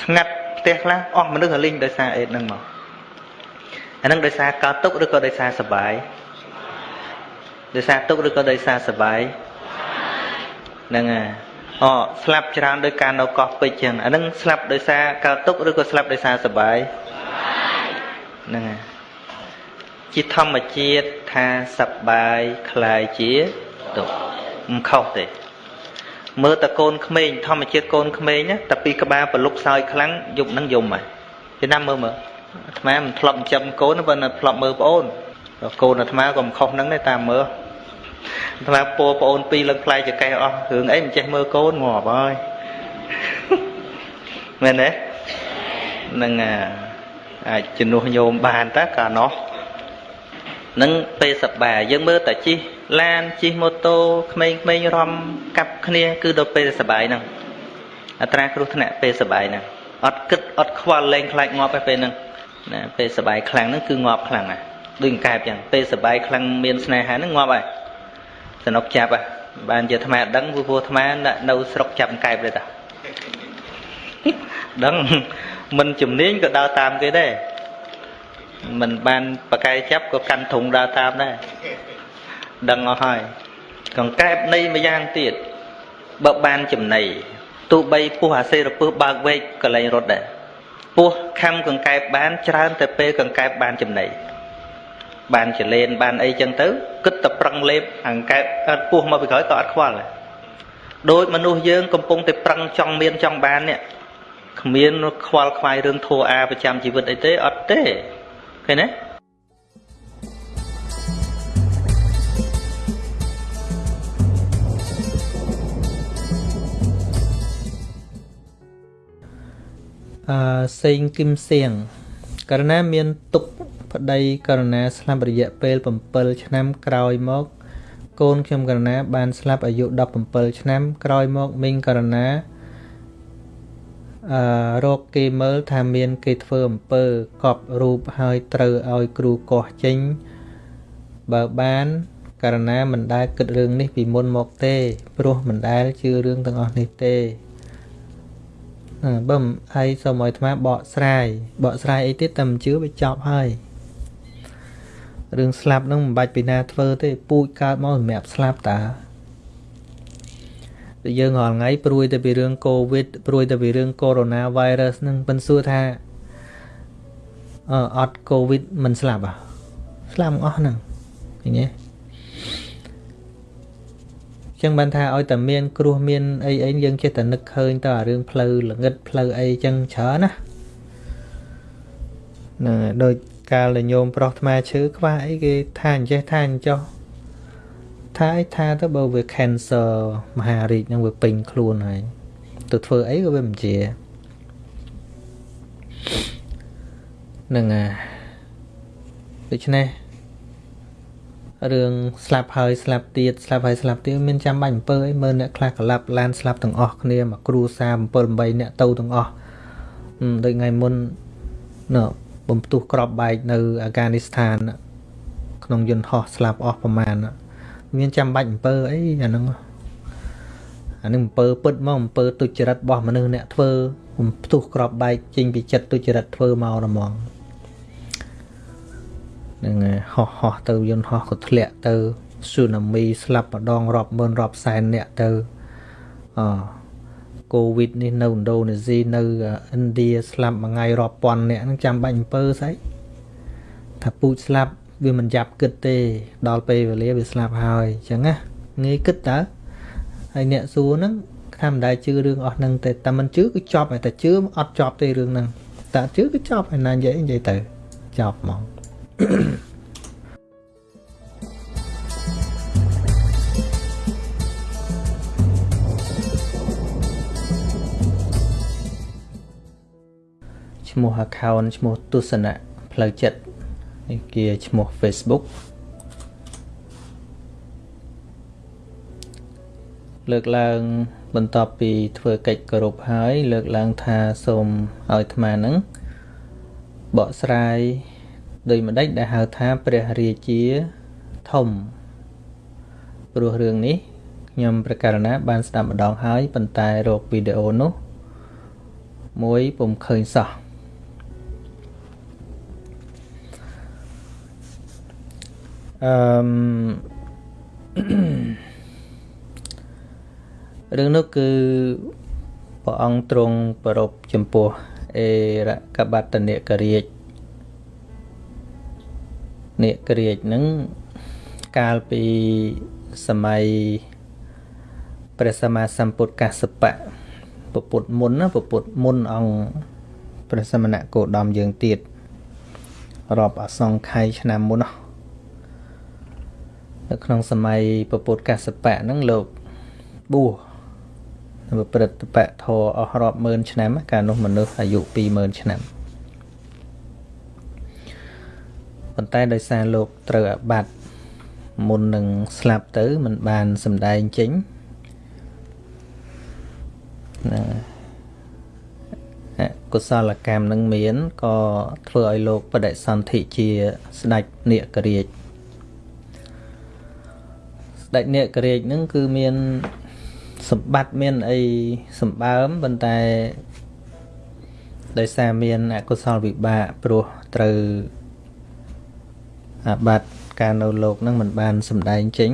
ស្ងាត់ផ្ទះខ្លះអស់មនុស្សរលីងដោយសារអេតហ្នឹងមកអាហ្នឹងដោយសារកើតទុកឬក៏ដោយសារសបាយដោយសារទុកឬក៏ដោយសារសបាយហ្នឹងហើយអូស្លាប់ច្រើនដោយការនៅកោះពេជ្រចឹងអាហ្នឹងស្លាប់ដោយសារកើតទុកឬក៏ស្លាប់ដោយសារសបាយហ្នឹងហើយ ជាធម្មជាតិថាសបាយคล้ายជាទុកមិនខុសទេមើលតកូនក្មេងធម្មជាតិកូនក្មេងណាតែពីក្បាលប្រលុកសើចខ្លាំងយប់ហ្នឹងយំហើយពីណាមើលមើលអាត្មាមិនធ្លាប់ចិញ្ចឹមកូនប៉ុន្តែធ្លាប់មើលប្អូនកូនអាត្មាក៏មិនខុសហ្នឹងដែរតាមមើលអាត្មាពោប្អូនពីរលើកផ្លែចកេះអស់រឿងអីមិនចេះមើលកូនងាប់ហើយមែនទេនឹងអាចជំនួសញោមបានតើកាលនោះ នឹងពេលសប្បាយយើងមើលតែជិះឡានជិះម៉ូតូក្មេងៗរំកាប់គ្នា គឺដល់ពេលសប្បាយហ្នឹងអត្រាគ្រោះថ្នាក់ពេលសប្បាយហ្នឹងអត់គិតអត់ខ្វល់លែងខ្លាចងាប់ឯពេលហ្នឹងណាពេលសបាយខ្លាំងហ្នឹងគឺងាប់ខ្លាំងណាស់ដូចកែបចឹងពេលសបាយខ្លាំងមានស្នេហាហ្នឹងងាប់ហើយសនុកចាប់ហ่ะបានជាអាត្មាដឹងព្រោះអាត្មានៅស្រុកចាប់កែបទេតាដឹងមិនជំនាញក៏ដើរតាមគេដែរ មិនបានបកែចាប់ក៏កាន់ធុងដើរតាមដែរដឹងអស់ហើយកង្កែបនៃម្យ៉ាងទៀតបើបានចំណៃទោះបីពោះអាសេរពឹសបើកវែកកលែងរត់ដែរពោះខំកង្កែបបានច្រើនតែពេលកង្កែបបានចំណៃបានចលែនបានអីចឹងទៅគិតតែប្រឹងលេបអង្កែបអត់ពោះមកពីក្រោយក៏អត់ខ្វល់ដែរដូចមនុស្សយើងកំពុងតែប្រឹងចង់មានចង់បាននេះគ្មានខ្វល់ខ្វាយរឿងធัวអាប្រចាំជីវិតអីទេអត់ទេ ឃើញទេអឺសេងគឹមសៀងករណីមានទុកប្តីករណីស្លាប់រយៈពេល7ឆ្នាំក្រោយមក កូនខ្ញុំករណីបានស្លាប់អាយុ17ឆ្នាំក្រោយមកមីងករណី អឺរកគេមើលថាមានគេធ្វើអំពើកប់រូបហើយត្រូវឲ្យគ្រូកោះចេញបើបានករណីមិនដែលគិតរឿងនេះពីមុនមកទេ ព្រោះមិនដែលជឿរឿងទាំងអស់នេះទេបើមិនហើយសូមឲ្យអាត្មាបកស្រាយបកស្រាយអីទៀតតែមិនជឿវាចប់ហើយរឿងស្លាប់ហ្នឹងមិនបាច់ពីណាធ្វើទេពូជកើតមកសម្រាប់ស្លាប់តាតែ យើងរាល់ថ្ងៃព្រួយតែពីរឿងកូវីដព្រួយតែពីរឿងកូវីដ -virus ហ្នឹងប៉ិនសួរថាអឺអត់កូវីដមិនស្លាប់អ្ហ៎ស្លាប់អស់ហ្នឹងឃើញទេចឹងបានថាឲ្យតែមានគ្រោះមានអីអីយើងចេះតែនឹកឃើញទៅអារឿងផ្លូវល្ងិតផ្លូវអីចឹងច្រើនណាហ្នឹងដូចកាលដែលញោមប្រុសថ្មឈើខ្វះអីគេថាអញ្ចេះថាអញ្ចោះ ថាអីថាទៅបើវា cancer មហារីកហ្នឹងវាពេញខ្លួនហើយទៅធ្វើអីក៏វាមិនជាហ្នឹងហើយដូច្នេះរឿងស្លាប់ហើយស្លាប់ទៀតស្លាប់ហើយស្លាប់ទៀតមានចាំបាច់អំពើអីមើលអ្នកខ្លះក្លាប់ឡានស្លាប់ទាំងអស់គ្នាមកគ្រួសារ7 8អ្នកទៅទាំងអស់ដូចថ្ងៃមុនណ៎បំផ្ទុះក្របបែកនៅអាហ្គានីស្ថានក្នុងយន្តហោះស្លាប់អស់ប្រមាណ មានចាំបាច់អំពើអីអាហ្នឹងអានឹងអំពើពិតមកអំពើទុច្ចរិតរបស់មនុស្សអ្នកធ្វើបំផ្ទុះក្របបែកចេញពីចិត្តទុច្ចរិតធ្វើមកហ្មងនឹងហោះហោះទៅយន្តហោះក៏ធ្លាក់ទៅស៊ូណាមីស្លាប់ម្ដងរាប់ម៉ឺនរាប់សែនអ្នកទៅអកូវីដនេះនៅឥណ្ឌូនេស៊ីនៅឥណ្ឌាស្លាប់មួយថ្ងៃរាប់ពាន់អ្នកហ្នឹងចាំបាច់អំពើស្អីថាពូជស្លាប់ វាមិនចាប់គិតទេដល់ពេលវេលាវាស្លាប់ហើយអញ្ចឹងណាងាយគិតតើហើយអ្នកសួរហ្នឹងថាមិនដែរជឿរឿងអស់ហ្នឹងទេតែមិនជឿគឺចប់ហើយតែជឿអត់ចប់ទេរឿងហ្នឹងតែជឿគឺចប់ហើយណានិយាយនិយាយទៅចប់ហ្មងឈ្មោះ account ឈ្មោះទស្សនៈផ្លូវចិត្ត នេះជាឈ្មោះ Facebook លើកឡើងបន្ទាប់ពីធ្វើកិច្ចគោរពហើយ លើកឡើងថាសូមឲ្យអាត្មានឹងបកស្រាយដោយម្ដេចដែលហៅថាព្រះរាជាធំព្រោះរឿងនេះខ្ញុំប្រកាសណាបានស្ដាប់ម្ដងហើយប៉ុន្តែរកវីដេអូនោះមួយពុំឃើញសោះ អឺរឿងនោះគឺព្រះអង្គទ្រង់ប្រពចំពោះអេរកបតនិករាជនិករាជនឹងកាលពីសម័យព្រះសម្មាសម្ពុទ្ធកសបៈពពុទ្ធមុនណាពពុទ្ធមុនអង្គព្រះសមណគោតមយើងទៀតរាប់អសង្ខ័យឆ្នាំមុនណា នៅក្នុងសម័យពពុទ្ធកសបៈហ្នឹងលោកបួសនៅព្រឹត្តបៈធរអស់រាប់ម៉ឺនឆ្នាំកាលនោះមនុស្សអាយុ20000ឆ្នាំប៉ុន្តែដោយសារលោកត្រូវអាបត្តិមុននឹងស្លាប់ទៅมันបានសម្ដែងចេញណាកុសលកម្មនឹងមានក៏ធ្វើឲ្យលោកបដិសន្ធិជាស្ដេចនាគរាជស្ដេចនាគរាជនឹងគឺមានសម្បត្តិមានអីសម្បើមប៉ុន្តែដោយសារមានអកុសលវិបាកព្រោះត្រូវអាបត្តិការនៅលោកនឹងមិនបានសម្ដែងចេញ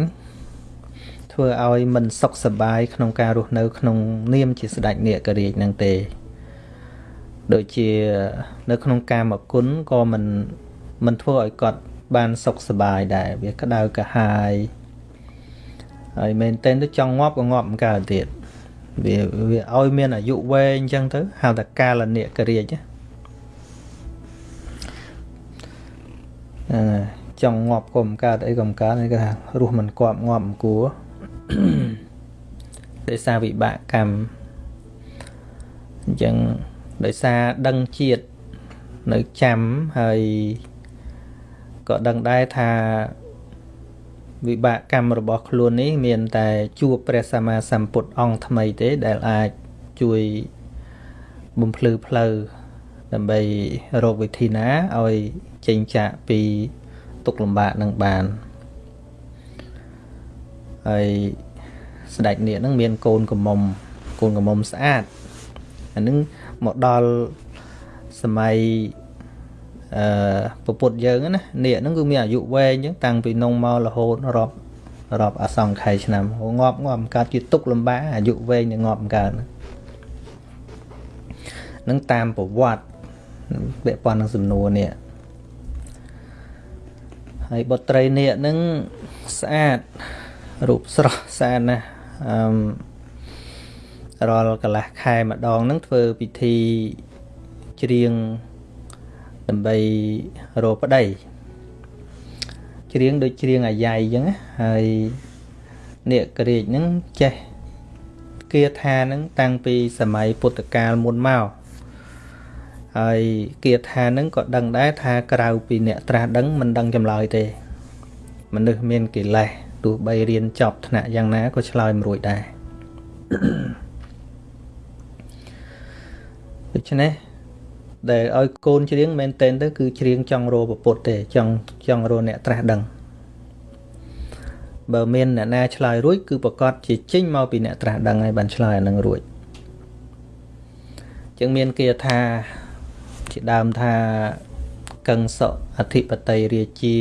ធ្វើឲ្យមិនសុខសប្បាយក្នុងការរស់នៅ ក្នុង នាមជាស្ដេចនាគរាជនឹងទេ ដូចជានៅក្នុងកាមគុណក៏មិនមិនធ្វើឲ្យគាត់បានសុខសប្បាយដែរវាក្តៅកាហាយ ហើយមែនតើទៅចង់ងាប់ក៏ងាប់មិនកើតទៀតវាវាឲ្យមានអាយុវែងអញ្ចឹងទៅហៅថាកាលនិករាជហ្នឹងចង់ងាប់ក៏មិនកើតអីក៏មិនកើតគេថារស់មិនគប់ងាប់មិនគួរដោយសារវិបាកកម្មអញ្ចឹងដោយសារដឹងជាតិនៅចាំហើយក៏ដឹងដែរថា វិបាកកម្មរបស់ខ្លួននេះ មានតែជួបព្រះសម្មាសម្ពុទ្ធអង្គថ្មីទេដែលអាចជួយបំភ្លឺផ្លូវដើម្បីរកវិធីណាឲ្យចេញចាកពីទុកលំបាកនឹងបានហើយស្ដេចនាគនឹងមានកូនកំមុំកូនកំមុំស្អាតអានឹងមកដល់សម័យ អឺពពុទ្ធយើងណានាគហ្នឹងគឺមានអាយុវែងអញ្ចឹងតាំងពីនងមករហូតរាប់រាប់អសង្ខ័យឆ្នាំងាប់ងាប់កើតជាទុកលំបាកអាយុវែងនឹងងាប់កើតនឹងតាមប្រវត្តិពាក់ព័ន្ធនឹងសំណួរនេះហើយបុត្រីនាគនឹងស្អាតរូបស្រស់ស្អាតណាស់អឺរាល់កន្លះខែម្ដងនឹងធ្វើពិធីច្រៀង ដើម្បីរកប្តីច្រៀងដូចច្រៀងអាយ៉ៃអញ្ចឹងហើយនាគរាជហ្នឹងចេះគាថាហ្នឹងតាំងពីសម័យពុទ្ធកាលមុនមកហើយគាថាហ្នឹងក៏ដឹងដែរថាក្រៅពីអ្នកត្រាស់ដឹងមិនដឹងចម្លើយទេមនុស្សមានកិលេសទោះបីរៀនចប់ថ្នាក់យ៉ាងណាក៏ឆ្លើយមិនរួចដែរដូច្នេះ ដែលឲ្យកូនច្រៀងមែនតែនទៅគឺច្រៀងចង់រកពុទ្ធទេចង់ចង់រកអ្នកត្រាស់ដឹងបើមានអ្នកណាឆ្លើយរួចគឺប្រកាសជាចេញមកពីអ្នកត្រាស់ដឹងហើយបានឆ្លើយអានឹងរួចចឹងមានគេថាជាដើមថាកឹងសុអធិបតីរាជា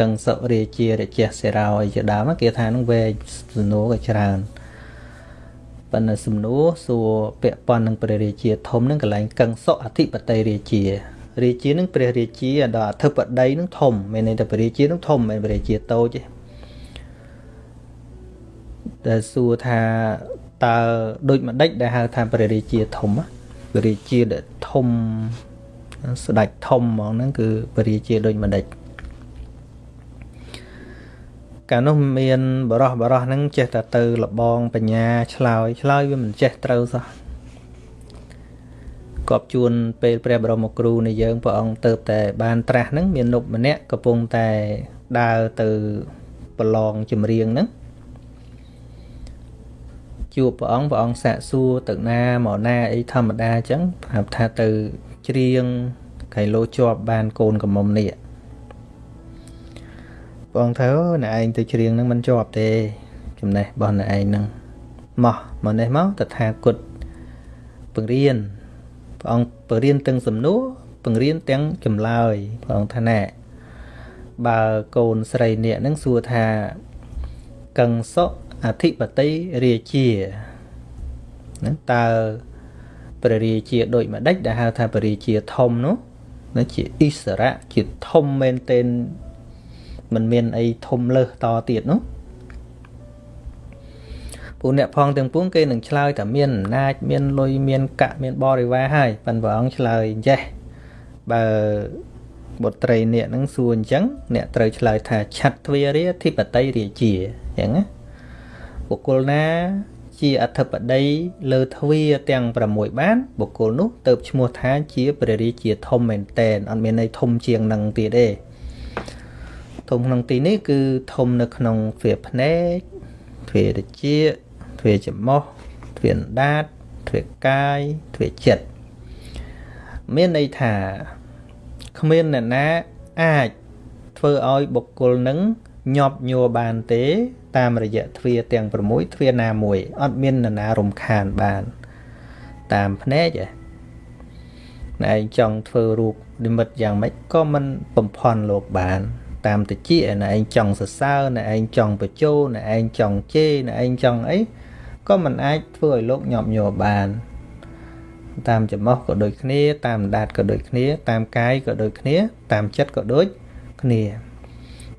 កឹងសុរាជារជះសេរោអីជាដើមគេថានឹងវែងសំណួរក៏ច្រើន ប៉ុន្តែសំណួរសួរពាក់ព័ន្ធនឹងព្រះរាជាធំនឹងកន្លែងកឹងសុអធិបតីរាជារាជានឹងព្រះរាជាដល់អធិបតីនឹងធំមានន័យថាព្រះរាជានឹងធំមិនព្រះរាជាតូចទេតែសួរថាតើដូចម្ដេចដែលហៅថាព្រះរាជាធំព្រះរាជាដែលធំស្ដេចធំហ្មងហ្នឹងគឺព្រះរាជាដូចម្ដេច កាលនោះមានបរោះបរោះហ្នឹងចេះតែទៅលបងបញ្ញាឆ្លើយឆ្លើយវាមិនចេះត្រូវសោះកប់ជួនពេលព្រះបរមគ្រូនៃយើងព្រះអង្គទៅតែបានត្រាស់ហ្នឹងមាននុកម្នាក់កំពុងតែដើរទៅប្រឡងចម្រៀងហ្នឹងជួបព្រះអង្គព្រះអង្គសាកសួរទៅណាមកណាអីធម្មតាអញ្ចឹងប្រាប់ថាទៅច្រៀងកៃលោជាប់បានកូនកំមុំនេះ ព្រះអង្គថាអូអ្នកឯងទៅច្រៀងហ្នឹងមិនជាប់ទេ ចំណេះរបស់អ្នកឯងហ្នឹងមកមកនេះមកតថាគតបង្រៀនព្រះអង្គបង្រៀនទាំងសំណួរបង្រៀនទាំងចម្លើយព្រះអង្គថាណែបើកូនស្រីនេះនឹងសួរថាកឹងសុអធិបតីរាជាណាតើព្រះរាជាដូចម្ដេចដែលហៅថាព្រះរាជាធំនោះណាជាអិសរៈជាធំមែនទែន មិនមានអីធំលើសតទៀតនោះពួកអ្នកផងទាំងពួងគេនឹងឆ្លើយថាមានអំណាចមានលុយមានកាក់មានបរិវារហើយប៉ិនព្រះអង្គឆ្លើយចេះបើបុត្រីអ្នកនឹងសួរអញ្ចឹងអ្នកត្រូវឆ្លើយថាឆាត់ទ្វារាធិបតីរាជាអញ្ចឹងណាបុគ្គលណាជាអធិបតីលើទ្វាទាំង6បានបុគ្គលនោះទៅឈ្មោះថាជាព្រះរាជាធំមែនតែនអត់មានន័យធំជាងនឹងទៀតទេ ធំក្នុងទីនេះគឺធំនៅក្នុងទ្វាភ្នែកទ្វារជាទ្វាច្រមុះទ្វាដាតទ្វាកាយទ្វាចិត្តមានន័យថាគ្មានអ្នកណាអាចធ្វើឲ្យបុគ្គលនឹងញាប់ញ័របានទេ តាមរយៈទ្វាទាំង6ទ្វាណាមួយអត់មាននរណារំខានបាន តាមភ្នែកឯណែឯងចង់ធ្វើរូបនិមិត្តយ៉ាងម៉េចក៏មិនបំផន់លោកបាន តាមតិចឯណែឯងចង់សរសើរណែឯងចង់បញ្ជោណែឯងចង់ជេរណែឯងចង់អីក៏មិនអាចធ្វើឲ្យលោកញាប់ញ័របាន តាមចំោះក៏ដូចគ្នា តាមដាតក៏ដូចគ្នា តាមកាយក៏ដូចគ្នា តាមចិត្តក៏ដូចគ្នា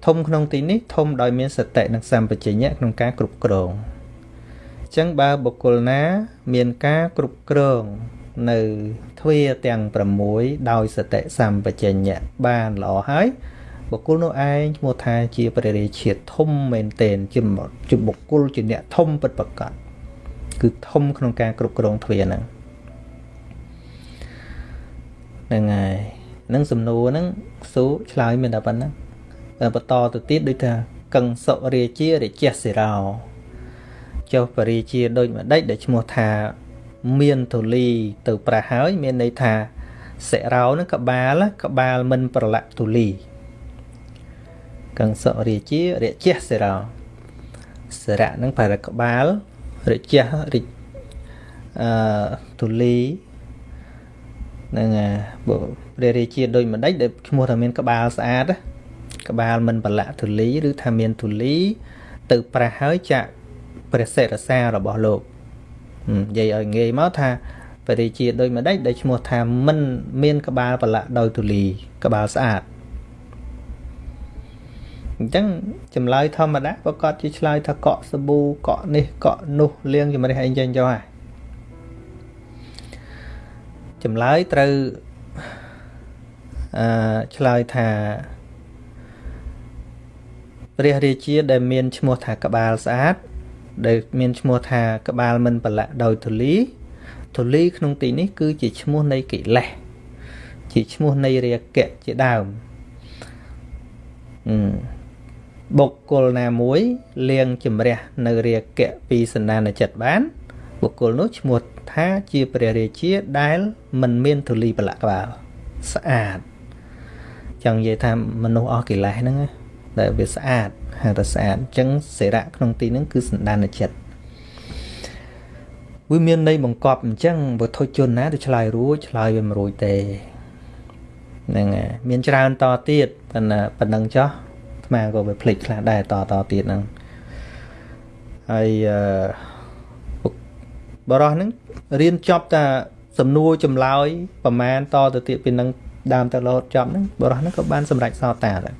ធំក្នុងទីនេះធំដោយមានសតិនិងសម្បជញ្ញៈក្នុងការគ្រប់គ្រងអញ្ចឹងបើបុគ្គលណា មានការគ្រប់គ្រងនៅទ្វាទាំង6ដោយសតិសម្បជញ្ញៈបានល្អហើយ បុគ្គលនោះឯងឈ្មោះថាជាព្រះរាជាធំមែនទែនជាបុគ្គលជាអ្នកធំពិតប្រាកដគឺធំក្នុងការគ្រប់គ្រងទ្វាហ្នឹងហ្នឹងហើយនឹងសំណួរហ្នឹងស៊ូឆ្លើយមានតែប៉ុណ្ណឹងបន្តទៅទៀតដូចថាកឹងសុរាជារាជសិរោចុះបរិជាដូចម្ដេចដែលឈ្មោះថាមានទូលីទៅប្រះហើយ មានន័យថាសិរោនឹងកបាលកបាលមិនប្រឡាក់ទូលី កឹងសុរាជារាជសិរោសិរៈនឹងប្រកបាលរាជរិអឺទូលីនឹងព្រះរាជាដូចម្ដេចដែលឈ្មោះថាមានក្បាលស្អាតក្បាលមិនប្រឡាក់ទូលីឬថាមានទូលី ទៅប្រះហើយចាក់ព្រះសិរសារបស់លោកនិយាយឲ្យងាយមកថាព្រះរាជាដូចម្ដេចដែលឈ្មោះថាមិនមានក្បាលប្រឡាក់ដោយទូលី ក្បាលស្អាត អញ្ចឹងចម្លើយធម្មតាប្រកាសជាឆ្លើយថាកក់សាប៊ូកក់នេះកក់នោះលាងជំរះអីចឹងចុះហ่ะចម្លើយត្រូវអឺឆ្លើយថាព្រះរាជាដែលមានឈ្មោះថាក្បាលស្អាតដែលមានឈ្មោះថាក្បាលមិនប្រឡាក់ដោយធូលីធូលីក្នុងទីនេះគឺជាឈ្មោះនៃកិលេសជាឈ្មោះនៃរាគៈជាដើមអឺ បុគ្គលណាមួយលៀងជំរះនៅរាគៈពីសន្តានចិត្តបាន បុគ្គលនោះឈ្មោះថាជាព្រះរាជាដែលមិនមានធូលីប្រឡាក់ក្បាលស្អាតចង់និយាយថាមនុស្សអស់កិលេសហ្នឹងដែលវាស្អាតហៅថាស្អាតអញ្ចឹងសេរៈក្នុងទីហ្នឹងគឺសន្តានចិត្តវាមានន័យបង្កប់អញ្ចឹងបើធុជនណាទៅឆ្លើយរួចឆ្លើយវាមិនរួចទេហ្នឹងហើយមានច្រើនតទៀតប៉ុន្តែប៉ុណ្ណឹងចោះ ស្មាក៏វាភ្លេចខ្លះដែរតតទៀតហ្នឹងហើយអឺបរោះហ្នឹងរៀនចប់តាសំណួរចម្លើយប្រមាណតទៅទៀតពីនឹងដើមទៅរហូតចប់ហ្នឹងបរោះហ្នឹងក៏បានសម្រេចសោតាដែរ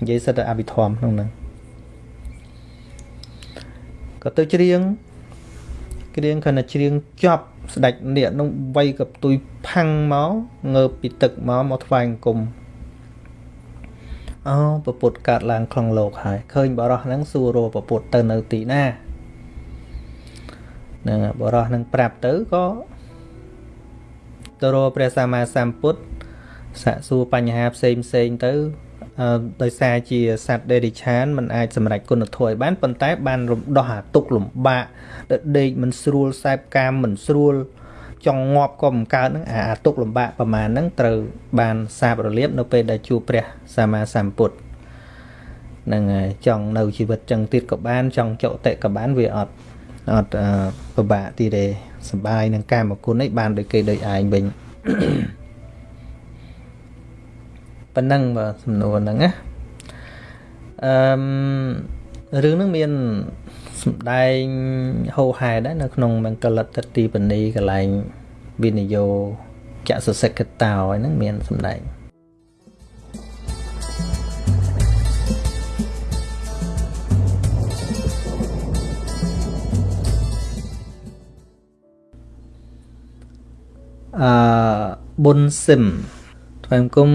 និយាយសិតតែអភិធម្មក្នុងហ្នឹងក៏ទៅច្រៀងច្រៀងខណៈច្រៀងចប់ស្ដេចនាគនោះវៃកផ្ទុយផាំងមកងើបពីទឹកមកមកថ្វាយអង្គម អូពពុទ្ធកើតឡើងក្នុងលោកហើយឃើញបរោះហ្នឹងសួររពពុទ្ធទៅនៅទីណានឹងបរោះនឹងប្រាប់ទៅក៏ទៅរកព្រះសម្មាសម្ពុទ្ធសាកសួរបញ្ហាផ្សេងផ្សេងទៅដោយសារជាសត្វដេរិឆានมันអាចសម្រេចគុណធម៌ឲ្យបានប៉ុន្តែបានរំដោះអាទុកលំបាកដេកមិនស្រួលសែបកាមមិនស្រួល ចង់ងាប់ក៏មិនកើតហ្នឹងអាទុកលំបាកប្រមាណហ្នឹងត្រូវបានសាបរលាបនៅពេលដែលជួបព្រះសម្មាសម្ពុទ្ធហ្នឹងហើយចង់នៅជីវិតចឹងទៀតក៏បាន ចង់ចុតិក៏បានវាអត់អត់ពិបាកទីទេសបាយនឹងកាមគុណនេះបានដូចគេដូចឯងវិញប៉ុណ្ណឹងបើសំណួរហ្នឹងណាអឺរឿងហ្នឹងមាន សំដែងហោហែដែរនៅក្នុងមង្គលតិទីបនីកន្លែងវិនិយោចសសិកតោហ្នឹងមានសំដែងអឺប៊ុនស៊ីមថ្វាយគុំ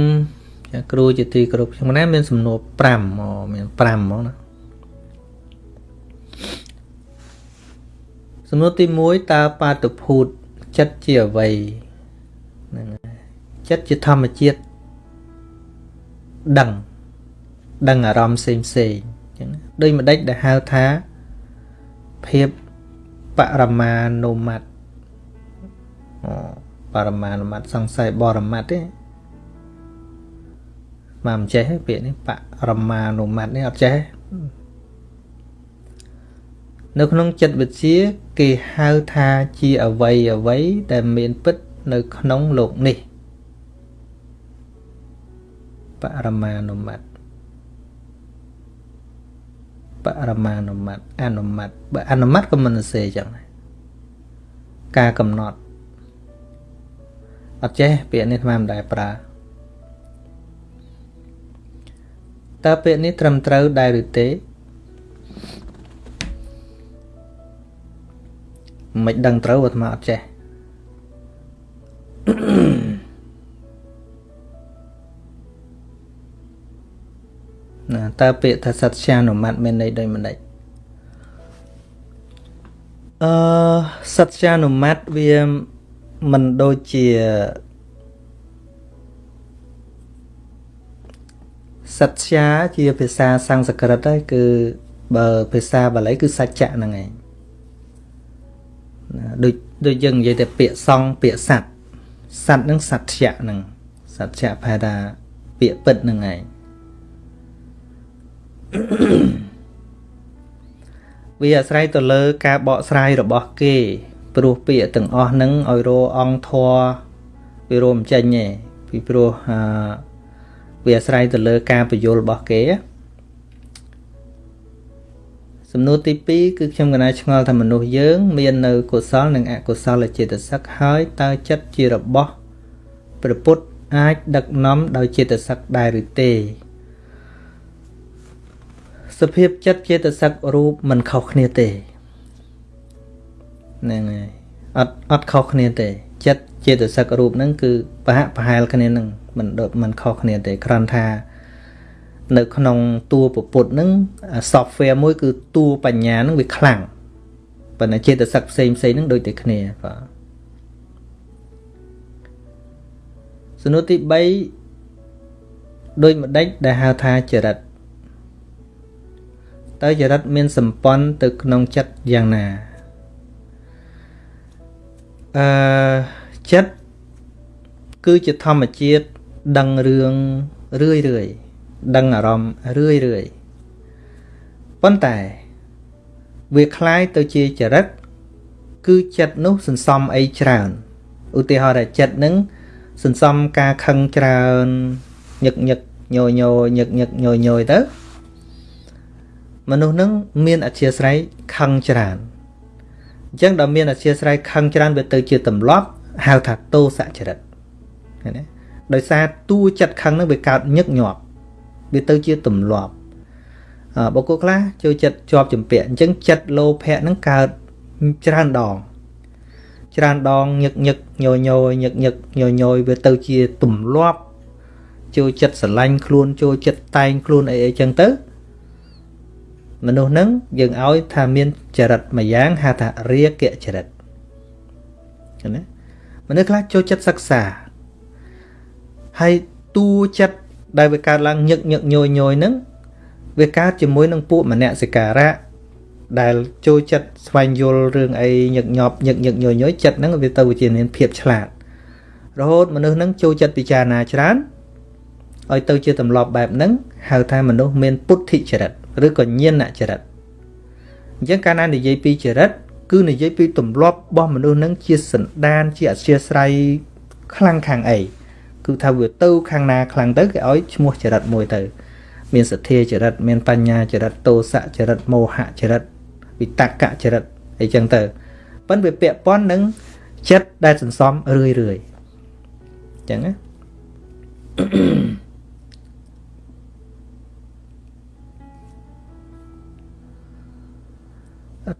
ចាគ្រូជាទីគោរពខ្ញុំណាមានសំណួរ5អូមាន5ហ្មងណា សំណួរទី1តើបាតុភូតចិត្តជាអ្វីហ្នឹងចិត្តជាធម្មជាតិដឹងដឹងអារម្មណ៍ផ្សេងផ្សេងអញ្ចឹងដូចម្ដេចដែលហៅថាភាពបរមានុមត្តអូបរមានុមត្តសង្ស័យបរមត្តទេមកមិនចេះទេពាក្យនេះបរមានុមត្តនេះអត់ចេះ នៅក្នុងចិត្តវិទ្យាគេហៅថាជាអវ័យអវ័យដែលមានពិតនៅក្នុងលោកនេះបរមានុមត្តបរមានុមត្តអនុមត្តបើអនុមត្តក៏មិនសេចឹងដែរការកំណត់អត់ចេះពាក្យនេះថ្មមិនដែរប្រើតើពាក្យនេះត្រឹមត្រូវដែរឬទេ មិនដឹងត្រូវអាត្មាអត់ចេះណាតើពាក្យថាសត្យានុមត្តមានន័យដូចម្ដេចអឺសត្យានុមត្តវាមិនដូចជាសត្យាជាភាសាសំស្ក្រឹតហើយគឺបើភាសាបាលីគឺសច្ចៈហ្នឹងឯង ដូចដូចយើងនិយាយតែពាក្យសង្ឃពាក្យសัตว์សัตว์ហ្នឹងសច្ចៈហ្នឹងសច្ចៈប្រហែលថាពាក្យពិតហ្នឹងឯងវាអាស្រ័យទៅលើការបកស្រាយរបស់គេព្រោះពាក្យទាំងអស់ហ្នឹងឲ្យរអង្គធរវារួមចេញទេពីព្រោះអឺវាអាស្រ័យទៅលើការបញ្យល់របស់គេ សំណួរទី2គឺខ្ញុំកណាឆ្ងល់ថាមនុស្សយើង មាននៅកុសលនិងអកុសលចេតសិកហើយតើចិត្តជារបស់ព្រះពុទ្ធអាចដឹកនាំដោយចេតសិកដែរឬទេសភាពចិត្តចេតសិករូបមិនខុសគ្នាទេហ្នឹងហើយអត់អត់ខុសគ្នាទេចិត្តចេតសិករូបហ្នឹងគឺប្រហាក់ប្រហែលគ្នានឹងមិនដុតមិនខុសគ្នាទេគ្រាន់ថា នៅក្នុងតួពពុទ្ធហ្នឹង software មួយគឺតួបញ្ញាហ្នឹងវាខ្លាំងប៉ុន្តែចេតសិកផ្សេងផ្សេងហ្នឹងដូចតែគ្នាបាទសំណួរទី3ដូចម្ដេចដែលហៅថាចរិតតើចរិតមានសម្ព័ន្ធទៅក្នុងចិត្តយ៉ាងណាអឺចិត្តគឺជាធម្មជាតិដឹងរឿងរឿយរឿយ ដឹងអារម្មណ៍រឿយរឿយប៉ុន្តែវាคล้ายទៅជាចរិតគឺចិត្តនោះសន្សំអីច្រើនឧទាហរណ៍ថាចិត្តនឹងសន្សំការខឹងច្រើនញឹកញឹកញយញយញឹកញឹកញយញយទៅមនុស្សនឹងមានអធិស្ស្រ័យខឹងច្រើនអញ្ចឹងដល់មានអធិស្ស្រ័យខឹងច្រើនវាទៅជាទម្លាប់ហៅថាតោសចរិតឃើញទេដោយសារតួចិត្តខឹងនឹងវាកើតញឹកញាប់ វាទៅជាទម្លាប់បុគ្គលខ្លះចូលចិត្តជាប់ចម្ពាក់អញ្ចឹងចិត្តលោភៈហ្នឹងកើតច្រើនដងច្រើនដងញឹកញឹកញយញយញឹកញឹកញយញយវាទៅជាទម្លាប់ចូលចិត្តស្រឡាញ់ខ្លួនចូលចិត្តតែងខ្លួនអីអីចឹងទៅមនុស្សហ្នឹងយើងឲ្យថាមានចរិតមួយយ៉ាងហៅថារាគៈចរិតឃើញទេមនុស្សខ្លះចូលចិត្តសិក្សាហើយតួចិត្ត ដែលវាកើតឡើងញឹកញឹកញយញយហ្នឹងវាកើតជាមួយនឹងពួកមនសិការៈដែលចូលចិត្តស្វែងយល់រឿងអីញឹកញាប់ញឹកញឹកញយញយចិត្តហ្នឹងវាទៅវិជាមានភាពឆ្លាតរហូតមនុស្សហ្នឹងចូលចិត្តពិចារណាច្រើនឲ្យទៅជាទម្លាប់បែបហ្នឹងហៅថាមនុស្សមានពុទ្ធិចរិតឬក៏ញាណចរិតអញ្ចឹងកាលណានិយាយពីចរិតគឺនិយាយពីទម្លាប់របស់មនុស្សហ្នឹងជាសន្តានជាអធិស្រ័យខ្លាំងខាងអី គឺថាវាទៅខាងណាខ្លាំងទៅគេឲ្យឈ្មោះចរិតមួយទៅ មានសទ្ធាចរិតមានបញ្ញាចរិតទោសៈចរិតមោហៈចរិតវិតកចរិតអីចឹងទៅប៉ុន្តែវាពាក់ព័ន្ធនឹងចិត្តដែលសន្សំរឿយរឿយចឹងណា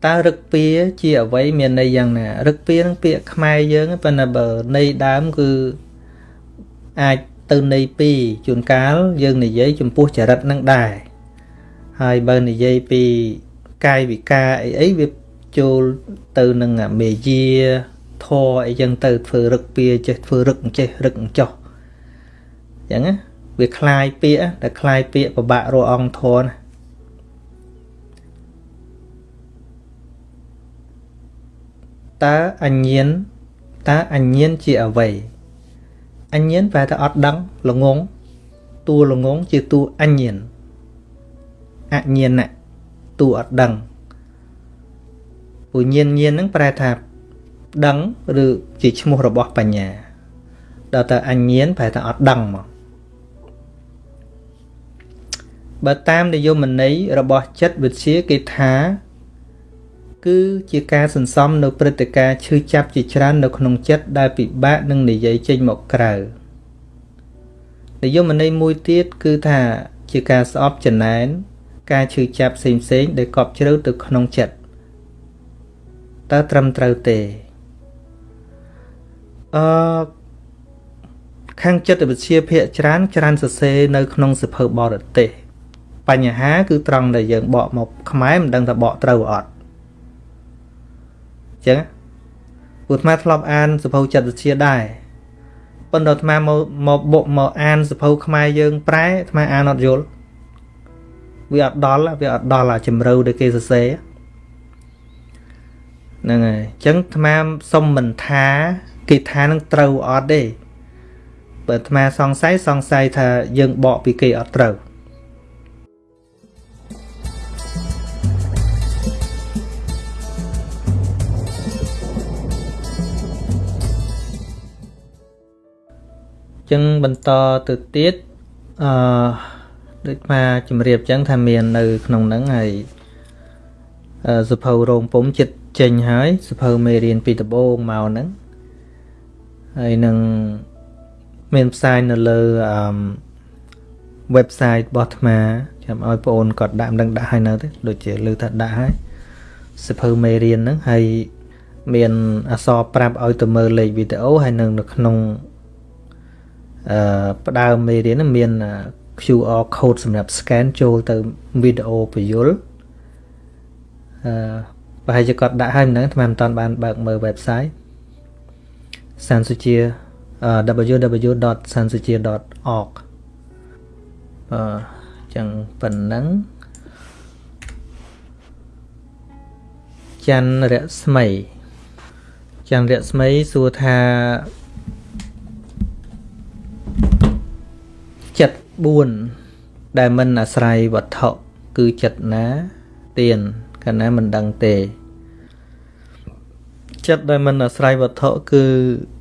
តើរឹកពីជាអ្វីមានន័យយ៉ាងណារឹកពីនឹងពាក្យខ្មែរយើងប៉ុន្តែបើន័យដើមគឺ អាចទៅន័យពីរជួនកាលយើងនិយាយចំពោះចរិតនឹងដែរហើយបើនិយាយពីកាយវិការអីអីវាចូលទៅនឹងមេយាធរអីចឹងទៅធ្វើរឹកពីចេះធ្វើរឹកចេះរឹកចោះអញ្ចឹងណាវាคลายពាក្យតែคลายពាក្យពិបាករកអង្គធរណាតើអញ្ញានតើអញ្ញានជាអ្វី អញ្ញានប្រែថាអត់ដឹងល្ងងតួល្ងងជាតួអញ្ញានអញ្ញានៈតួអត់ដឹងពុញ្ញានញានហ្នឹងប្រែថាដឹងឬជាឈ្មោះរបស់បញ្ញាដល់ទៅអញ្ញានប្រែថាអត់ដឹងមកបើតាមនិយមន័យរបស់ចិត្តវិទ្យាគេថា គឺជាការសន្សំនៅព្រឹត្តិការណ៍ឈឺចាប់ជាច្រើននៅក្នុងចិត្តដែលពិបាកនឹងនិយាយចេញមកក្រៅនិយមន័យមួយទៀតគឺថាជាការស្អប់ចំណែនការឈឺចាប់ផ្សេងផ្សេងដែលកប់ជ្រៅទៅក្នុងចិត្តតើត្រឹមត្រូវទេអឺខាងចិត្តវិទ្យាភាគច្រើនច្រើនសរសេរនៅក្នុងសភៅបរទេសបញ្ហាគឺត្រង់ដែលយើងបកមកខ្មែរមិនដឹងថាបកត្រូវអត់ ចឹងព្រោះអាត្មាធ្លាប់អានសភៅចិត្តវិទ្យាដែរប៉ុន្តែអាត្មាមកមកបុកមកអានសភៅខ្មែរយើងប្រែអាត្មាអានអត់យល់វាអត់ដល់វាអត់ដល់អាជំរឿដែលគេសរសេរហ្នឹងហើយអញ្ចឹងអាត្មាសុំមិនថាគេថានឹងត្រូវអត់ទេបើអាត្មាសង្ស័យសង្ស័យថាយើងបកពីគេអត់ត្រូវ ចឹងបន្តទៅទៀតអឺដូចមកជំរាបចឹងថាមាននៅ ក្នុងហ្នឹងហើយសភៅរោងពុំចិត្តចេញហើយសភៅមេរៀនពីដំបូងមកហ្នឹងហើយនឹងមានផ្សាយនៅលើអឺ website របស់អាត្មាចាំឲ្យបងអូនគាត់ដាក់មិនដឹងដាក់ឲ្យនៅទេដូចជាលើថាដាក់ហើយសភៅមេរៀនហ្នឹងហើយមានអសរប្រាប់ឲ្យទៅមើលលេខវីដេអូហើយនឹងនៅក្នុងអឺ ផ្ដើមមេរៀនមាន QR code សម្រាប់ scan ចូលទៅវីដេអូបញ្យលអឺប្រហែលជាគាត់ដាក់ឲ្យមិនដឹងថ្មមិនតាន់បានបើកមើល website សានសុជា www.sansuchia.org អឺចឹងប៉ុណ្ណឹងច័ន្ទរស្មីច័ន្ទរស្មីសួរថា ចិត្ត4ដែលមិនអាស្រ័យវត្ថុគឺចិត្តណាទៀនកាលណាមិនដឹងទេចិត្តដែលមិនអាស្រ័យវត្ថុគឺ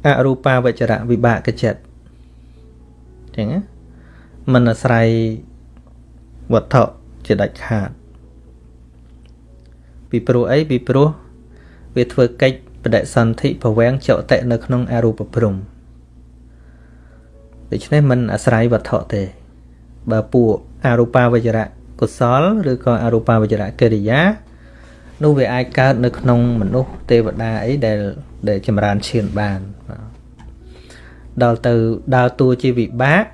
អរូបាវចរៈវិបាកចិត្តចឹងណាមិនអាស្រ័យវត្ថុជាដាច់ខាតពីព្រោះអីពីព្រោះវាធ្វើកិច្ចបដិសន្ធិប្រវាំងចតិនៅក្នុងអរូបព្រំ ដូច្នេះមិនអាស្រ័យវត្ថុទេ បើពួកអរូបាវចរៈកុសលឬក៏អរូបាវចរៈកិរិយានោះវាអាចកើតនៅក្នុងមនុស្សទេវតាអីដែលដែលចម្រើនឈានបានដល់ទៅដើរតួជាវិបាក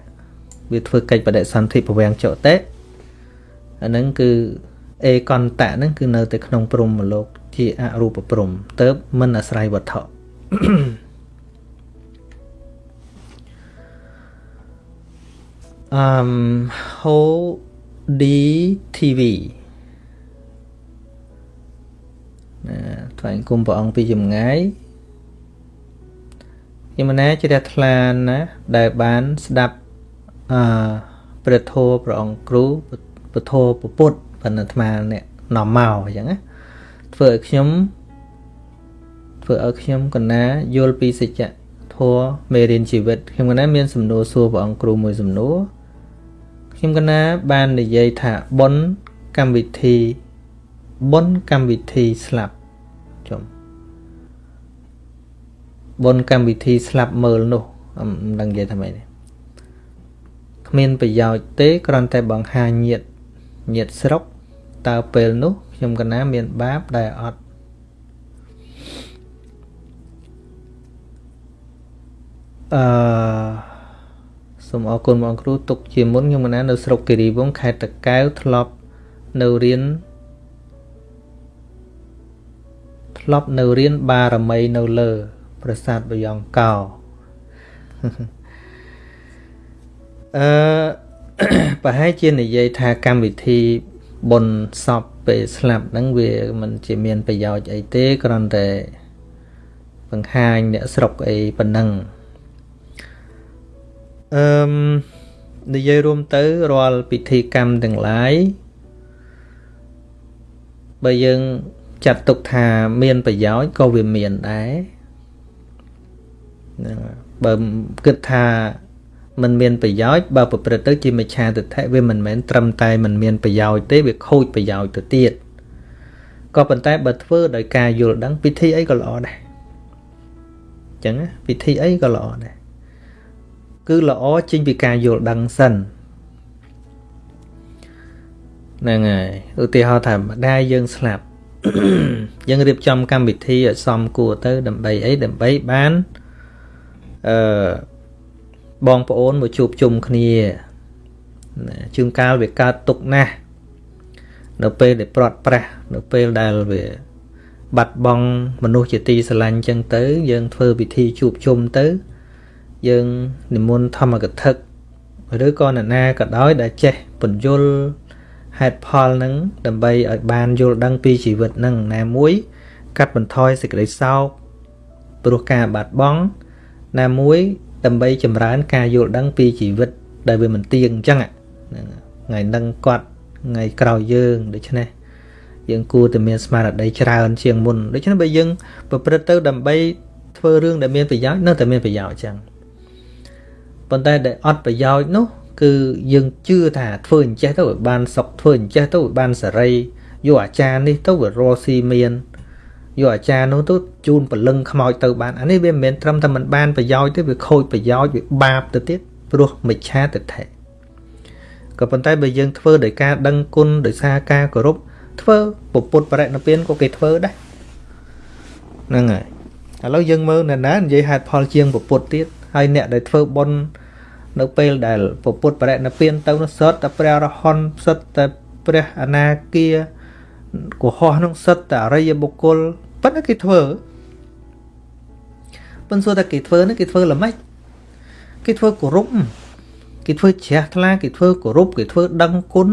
វាធ្វើកិច្ចបដិសន្ធិពវាំងចតិអាហ្នឹងគឺអេកន្តៈហ្នឹងគឺនៅតែក្នុងព្រំមលោក ជាអរូបព្រំទៅមិនអាស្រ័យវត្ថុ អឺម HODTV ណាថ្វាយគុំព្រះអង្គពីចម្ងាយយមណាជ្រះថ្លាណាដែលបានស្ដាប់អឺព្រះធម៌ព្រះអង្គគ្រូពធពុទ្ធបណ្ឌអាត្មាអ្នកនាំមកអញ្ចឹងណាធ្វើឲ្យខ្ញុំធ្វើឲ្យខ្ញុំកណាយល់ពីសច្ចធម៌មេរៀនជីវិតខ្ញុំកណាមានសំណួរសួរព្រះអង្គគ្រូមួយសំណួរ ខ្ញុំកណាបាននិយាយថាប៉ុនកម្មវិធីប៉ុនកម្មវិធីស្លាប់ចំប៉ុនកម្មវិធីស្លាប់មើលនោះមិនដឹងនិយាយថាម៉េចទេគ្មានប្រយោជន៍ទេគ្រាន់តែបង្ហាញញាតញាតស្រុកតើពេលនោះខ្ញុំកណាមានបាបដែលអត់អឺ សូមអរគុណបងគ្រូទុកជាមុនខ្ញុំកណានៅស្រុកគិរីវង្សខេត្តតកែវធ្លាប់នៅរៀនធ្លាប់នៅរៀនបារមីនៅលើ ប្រាសាទបយ៉ង់កោអឺប្រហែលជានិយាយថាកម្មវិធីបុណ្យសពពេលស្លាប់ហ្នឹងវាមិនជាមានប្រយោជន៍អីទេគ្រាន់តែបង្ហាញអ្នកស្រុកអីប៉ុណ្ណឹង អឺមនិយាយរួមទៅរាល់ពិធីកម្មទាំងឡាយបើយើងចាត់ទុកថាមានប្រយោជន៍ក៏វាមានដែរបើគិតថាมันមានប្រយោជន៍បើប្រព្រឹត្តទៅជាមិច្ឆាទិដ្ឋិវាមិនមែនត្រឹមតែมันមានប្រយោជន៍ទេវាខូចប្រយោជន៍ទៅទៀតក៏ប៉ុន្តែបើធ្វើដោយការយល់ដឹងពិធីអីក៏ល្អដែរអញ្ចឹងពិធីអីក៏ល្អដែរ គឺល្អចេញពីការយល់ដឹងសិនហ្នឹងហើយឧទាហរណ៍ថាម្ដាយយើងស្លាប់យើងរៀបចំកម្មវិធីឲ្យសមគួរទៅដើម្បីអីដើម្បីបានអឺបងប្អូនមកជួបជុំគ្នាជួនកាលវាកើតទុកណាស់នៅពេលដែលប្រត់ប្រាស់នៅពេលដែលវាបាត់បង់មនុស្សជាទីស្រឡាញ់ចឹងទៅ យើងធ្វើពិធីជួបជុំទៅ យើងនិមន្តធម្មកថាឬក៏នរណាក៏ដោយដែលចេះពន្យល់ហេតុផលនឹងដើម្បីឲ្យបានយល់ដឹងពីជីវិតនឹងណាមួយ កាត់បន្ថយសេចក្តីសោកព្រោះការបាត់បង់ណាមួយ ដើម្បីចម្រើនការយល់ដឹងពីជីវិត ដែលវាមិនទៀងអញ្ចឹងថ្ងៃនឹងគាត់ថ្ងៃក្រោយយើងដូច្នេះយើងគួរតែមានស្មារតីច្រើនជាងមុនដូច្នេះបើយើងប្រព្រឹត្តទៅដើម្បីធ្វើរឿងដែលមានប្រយោជន៍នៅតែមានប្រយោជន៍អញ្ចឹង ប៉ុន្តែដែលអត់ប្រយោជន៍នោះ គឺយើងជឿថាធ្វើអញ្ចេះទៅឲ្យបានសុខធ្វើអញ្ចេះទៅឲ្យបានសេរីយកអាចារ្យនេះទៅវារស់ស៊ីមានយកអាចារ្យនោះទៅជូនពលឹងខ្មោចទៅបានអានេះវាមិនមែនត្រឹមតែមិនបានប្រយោជន៍ទេវាខូចប្រយោជន៍វាបាបទៅទៀតព្រោះមិច្ឆាទិដ្ឋិក៏ប៉ុន្តែបើយើងធ្វើដោយការដឹងគុណដោយសារការគោរពធ្វើពុទ្ធបរិណិព្វានក៏គេធ្វើដែរហ្នឹងហើយឥឡូវយើងមើលនៅណានិយាយហេតុផលជាងពុទ្ធទៀតហើយអ្នកដែលធ្វើបុណ្យ នៅពេលដែលពុទ្ធបរិណិព្វានទៅនោះសុទ្ធតែព្រះរហន្តសុទ្ធតែព្រះអនាគាកុហកក្នុងសិទ្ធតែអរិយបុគ្គលប៉ុន្តែគេធ្វើប៉ុន្តែតែគេធ្វើនេះគេធ្វើល្មិចគេធ្វើគោរពគេធ្វើជ្រះថ្លាគេធ្វើគោរពគេធ្វើដឹងគុណ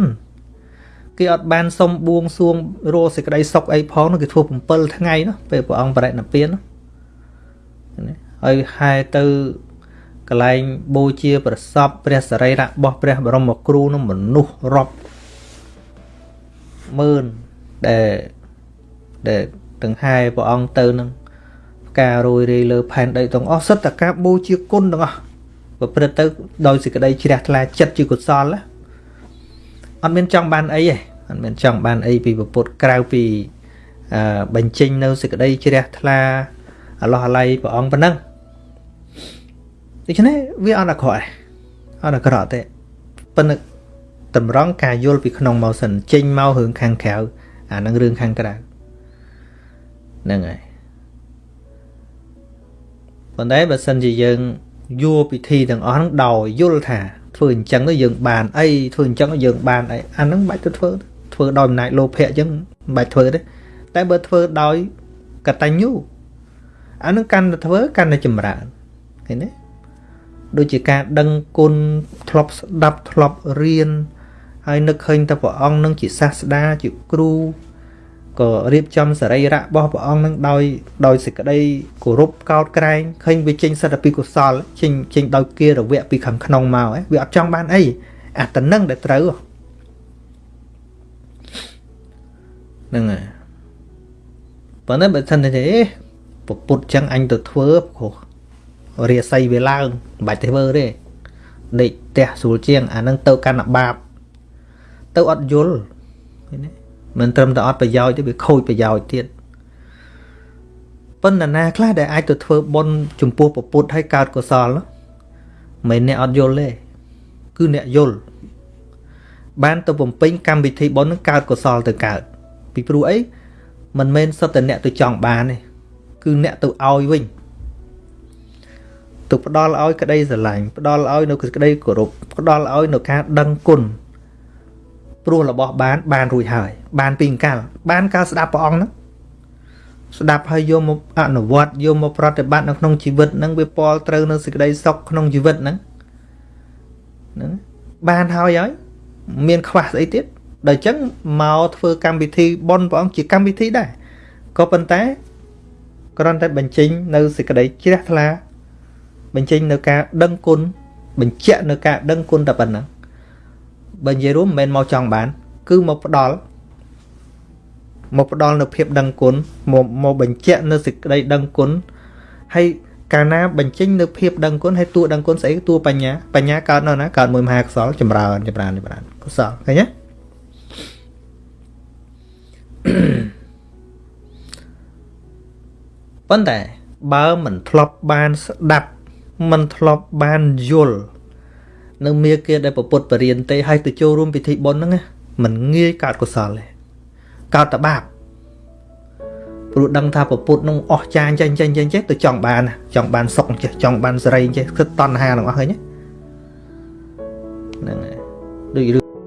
គេអត់បានសុំបួងសួងរកសេចក្តីសុខអីផងគេធ្វើ7ថ្ងៃនោះពេលព្រះអង្គបរិណិព្វានណាហើយហែទៅ កន្លែងបូជាប្រសពព្រះសរីរៈរបស់ព្រះបរមគ្រូនោះមនុស្សរាប់ម៉ឺនដែលដែលទាំងហែព្រះអង្គទៅនឹងការរួយរាយលើផែនដីទាំងអស់សិតតការបូជាគុណទាំងអស់ប្រព្រឹត្តទៅដោយសេចក្តីជ្រះថ្លាចិត្តជាកុសលអត់មានចង់បានអីទេអត់មានចង់បានអីពីពុទ្ធក្រៅពីអឺបញ្ចេញនៅសេចក្តីជ្រះថ្លាអឡោះអាល័យព្រះអង្គប៉ុណ្ណឹង ដូច្នេះវាអត់អាក្រក់ទេអត់អាក្រក់ទេប៉ុន្តែតម្រង់ការយល់ពីក្នុងមកសិនចេញមករឿងខាងក្រៅអានឹងរឿងខាងក្រៅហ្នឹងហើយប៉ុន្តែបើសិនជាយើងយួរពិធីទាំងអស់ហ្នឹងដោយយល់ថាធ្វើអញ្ចឹងទៅយើងបានអីធ្វើអញ្ចឹងយើងបានអីអាហ្នឹងមិនបាច់ទៅធ្វើធ្វើដោយអំណាចលោភៈអញ្ចឹងមិនបាច់ធ្វើទេតែបើធ្វើដោយកតញ្ញូអានឹងកាន់តែធ្វើកាន់តែចម្រើនឃើញទេ ដូចជាការដឹងគុណធ្លាប់ស្ដាប់ធ្លាប់រៀនហើយនឹកឃើញតែព្រះអង្គនឹងជាសាស្តាជាគ្រូក៏រៀបចំសរីរៈរបស់ព្រះអង្គនឹងដោយដោយសេចក្តីគោរពកោតក្រែងឃើញវាចេញសិទ្ធិពីកុសលចេញចេញដោយគារវៈពីខាងក្នុងមកវាអត់ចង់បានអីអាតំណឹងដែលត្រូវហ្នឹងហើយប៉ុន្តែបើមិនទេពពុតចឹងអញទៅធ្វើព្រោះ រាសីវាឡើងមិនបាច់ទៅធ្វើទេដេកផ្ទះស្រួលជាងអានឹងទៅកាន់បាបទៅអត់យល់ឃើញទេមិនត្រឹមតែអត់ប្រយោជន៍ទេវាខូចប្រយោជន៍ទៀតប៉ុន្តែណាខ្លះដែលអាចទៅធ្វើបុណ្យចំពោះពពុទ្ធឲ្យកើតកុសលមិនអ្នកអត់យល់ទេគឺអ្នកយល់បានទៅបំពេញកម្មវិធីបុណ្យនឹងកើតកុសលទៅកើតពីព្រោះអីមិនមែនសុទ្ធតែអ្នកទៅចង់បានទេគឺអ្នកទៅឲ្យវិញ ទៅផ្ដល់ឲ្យក្តីស្រឡាញ់ផ្ដល់ឲ្យនៅក្តីគោរពផ្ដល់ឲ្យនៅការដឹងគុណព្រោះរបស់បាន បានរួចហើយ បានពីអង្កលបានកាលស្ដាប់ព្រះអង្គហ្នឹងស្ដាប់ហើយយកមកអនុវត្តយកមកប្រតិបត្តិនៅក្នុងជីវិតហ្នឹងវាពលត្រូវនៅសេចក្តីសុខក្នុងជីវិតហ្នឹងហ្នឹងបានហើយហើយមានខ្វះស្អីទៀតដល់អញ្ចឹងមកធ្វើកម្មវិធីបន់ព្រះអង្គជាកម្មវិធីដែរក៏ប៉ុន្តែគ្រាន់តែបញ្ចេញនៅសេចក្តីជ្រះថ្លា បញ្ចេញនៅការដឹងគុណបញ្ជាក់នៅការដឹងគុណតែប៉ុណ្ណឹងបើនិយាយរួមមិនមែនមកចង់បាន គឺមកផ្ដល់មកផ្ដល់នៅភាពដឹងគុណមកមកបញ្ជាក់នៅសេចក្តីដឹងគុណហើយកាលណាបញ្ចេញនៅភាពដឹងគុណហើយតួដឹងគុណស្អីតួបញ្ញាបញ្ញាកើតនៅណាកើតមួយមហាកុសលចម្រើនចម្រើនចម្រើនកុសលឃើញទេប៉ុន្តែបើមិនធ្លាប់បានស្ដាប់ មិនធ្លាប់បានយល់នៅមាគាដែលប្រពុតបរៀនទេឲ្យទៅចូលរួមពិធីបុណ្យហ្នឹងមិនងាយកើតកុសលទេកើតតែបាបព្រោះដឹងថាប្រពុតនឹងអស់ចាញ់ចេះចេះចេះចេះទៅចង់បានចង់បានសុខចេះចង់បានសេរីចេះគឺតណ្ហានឹងអស់ឃើញហ្នឹងហើយដូចរឿង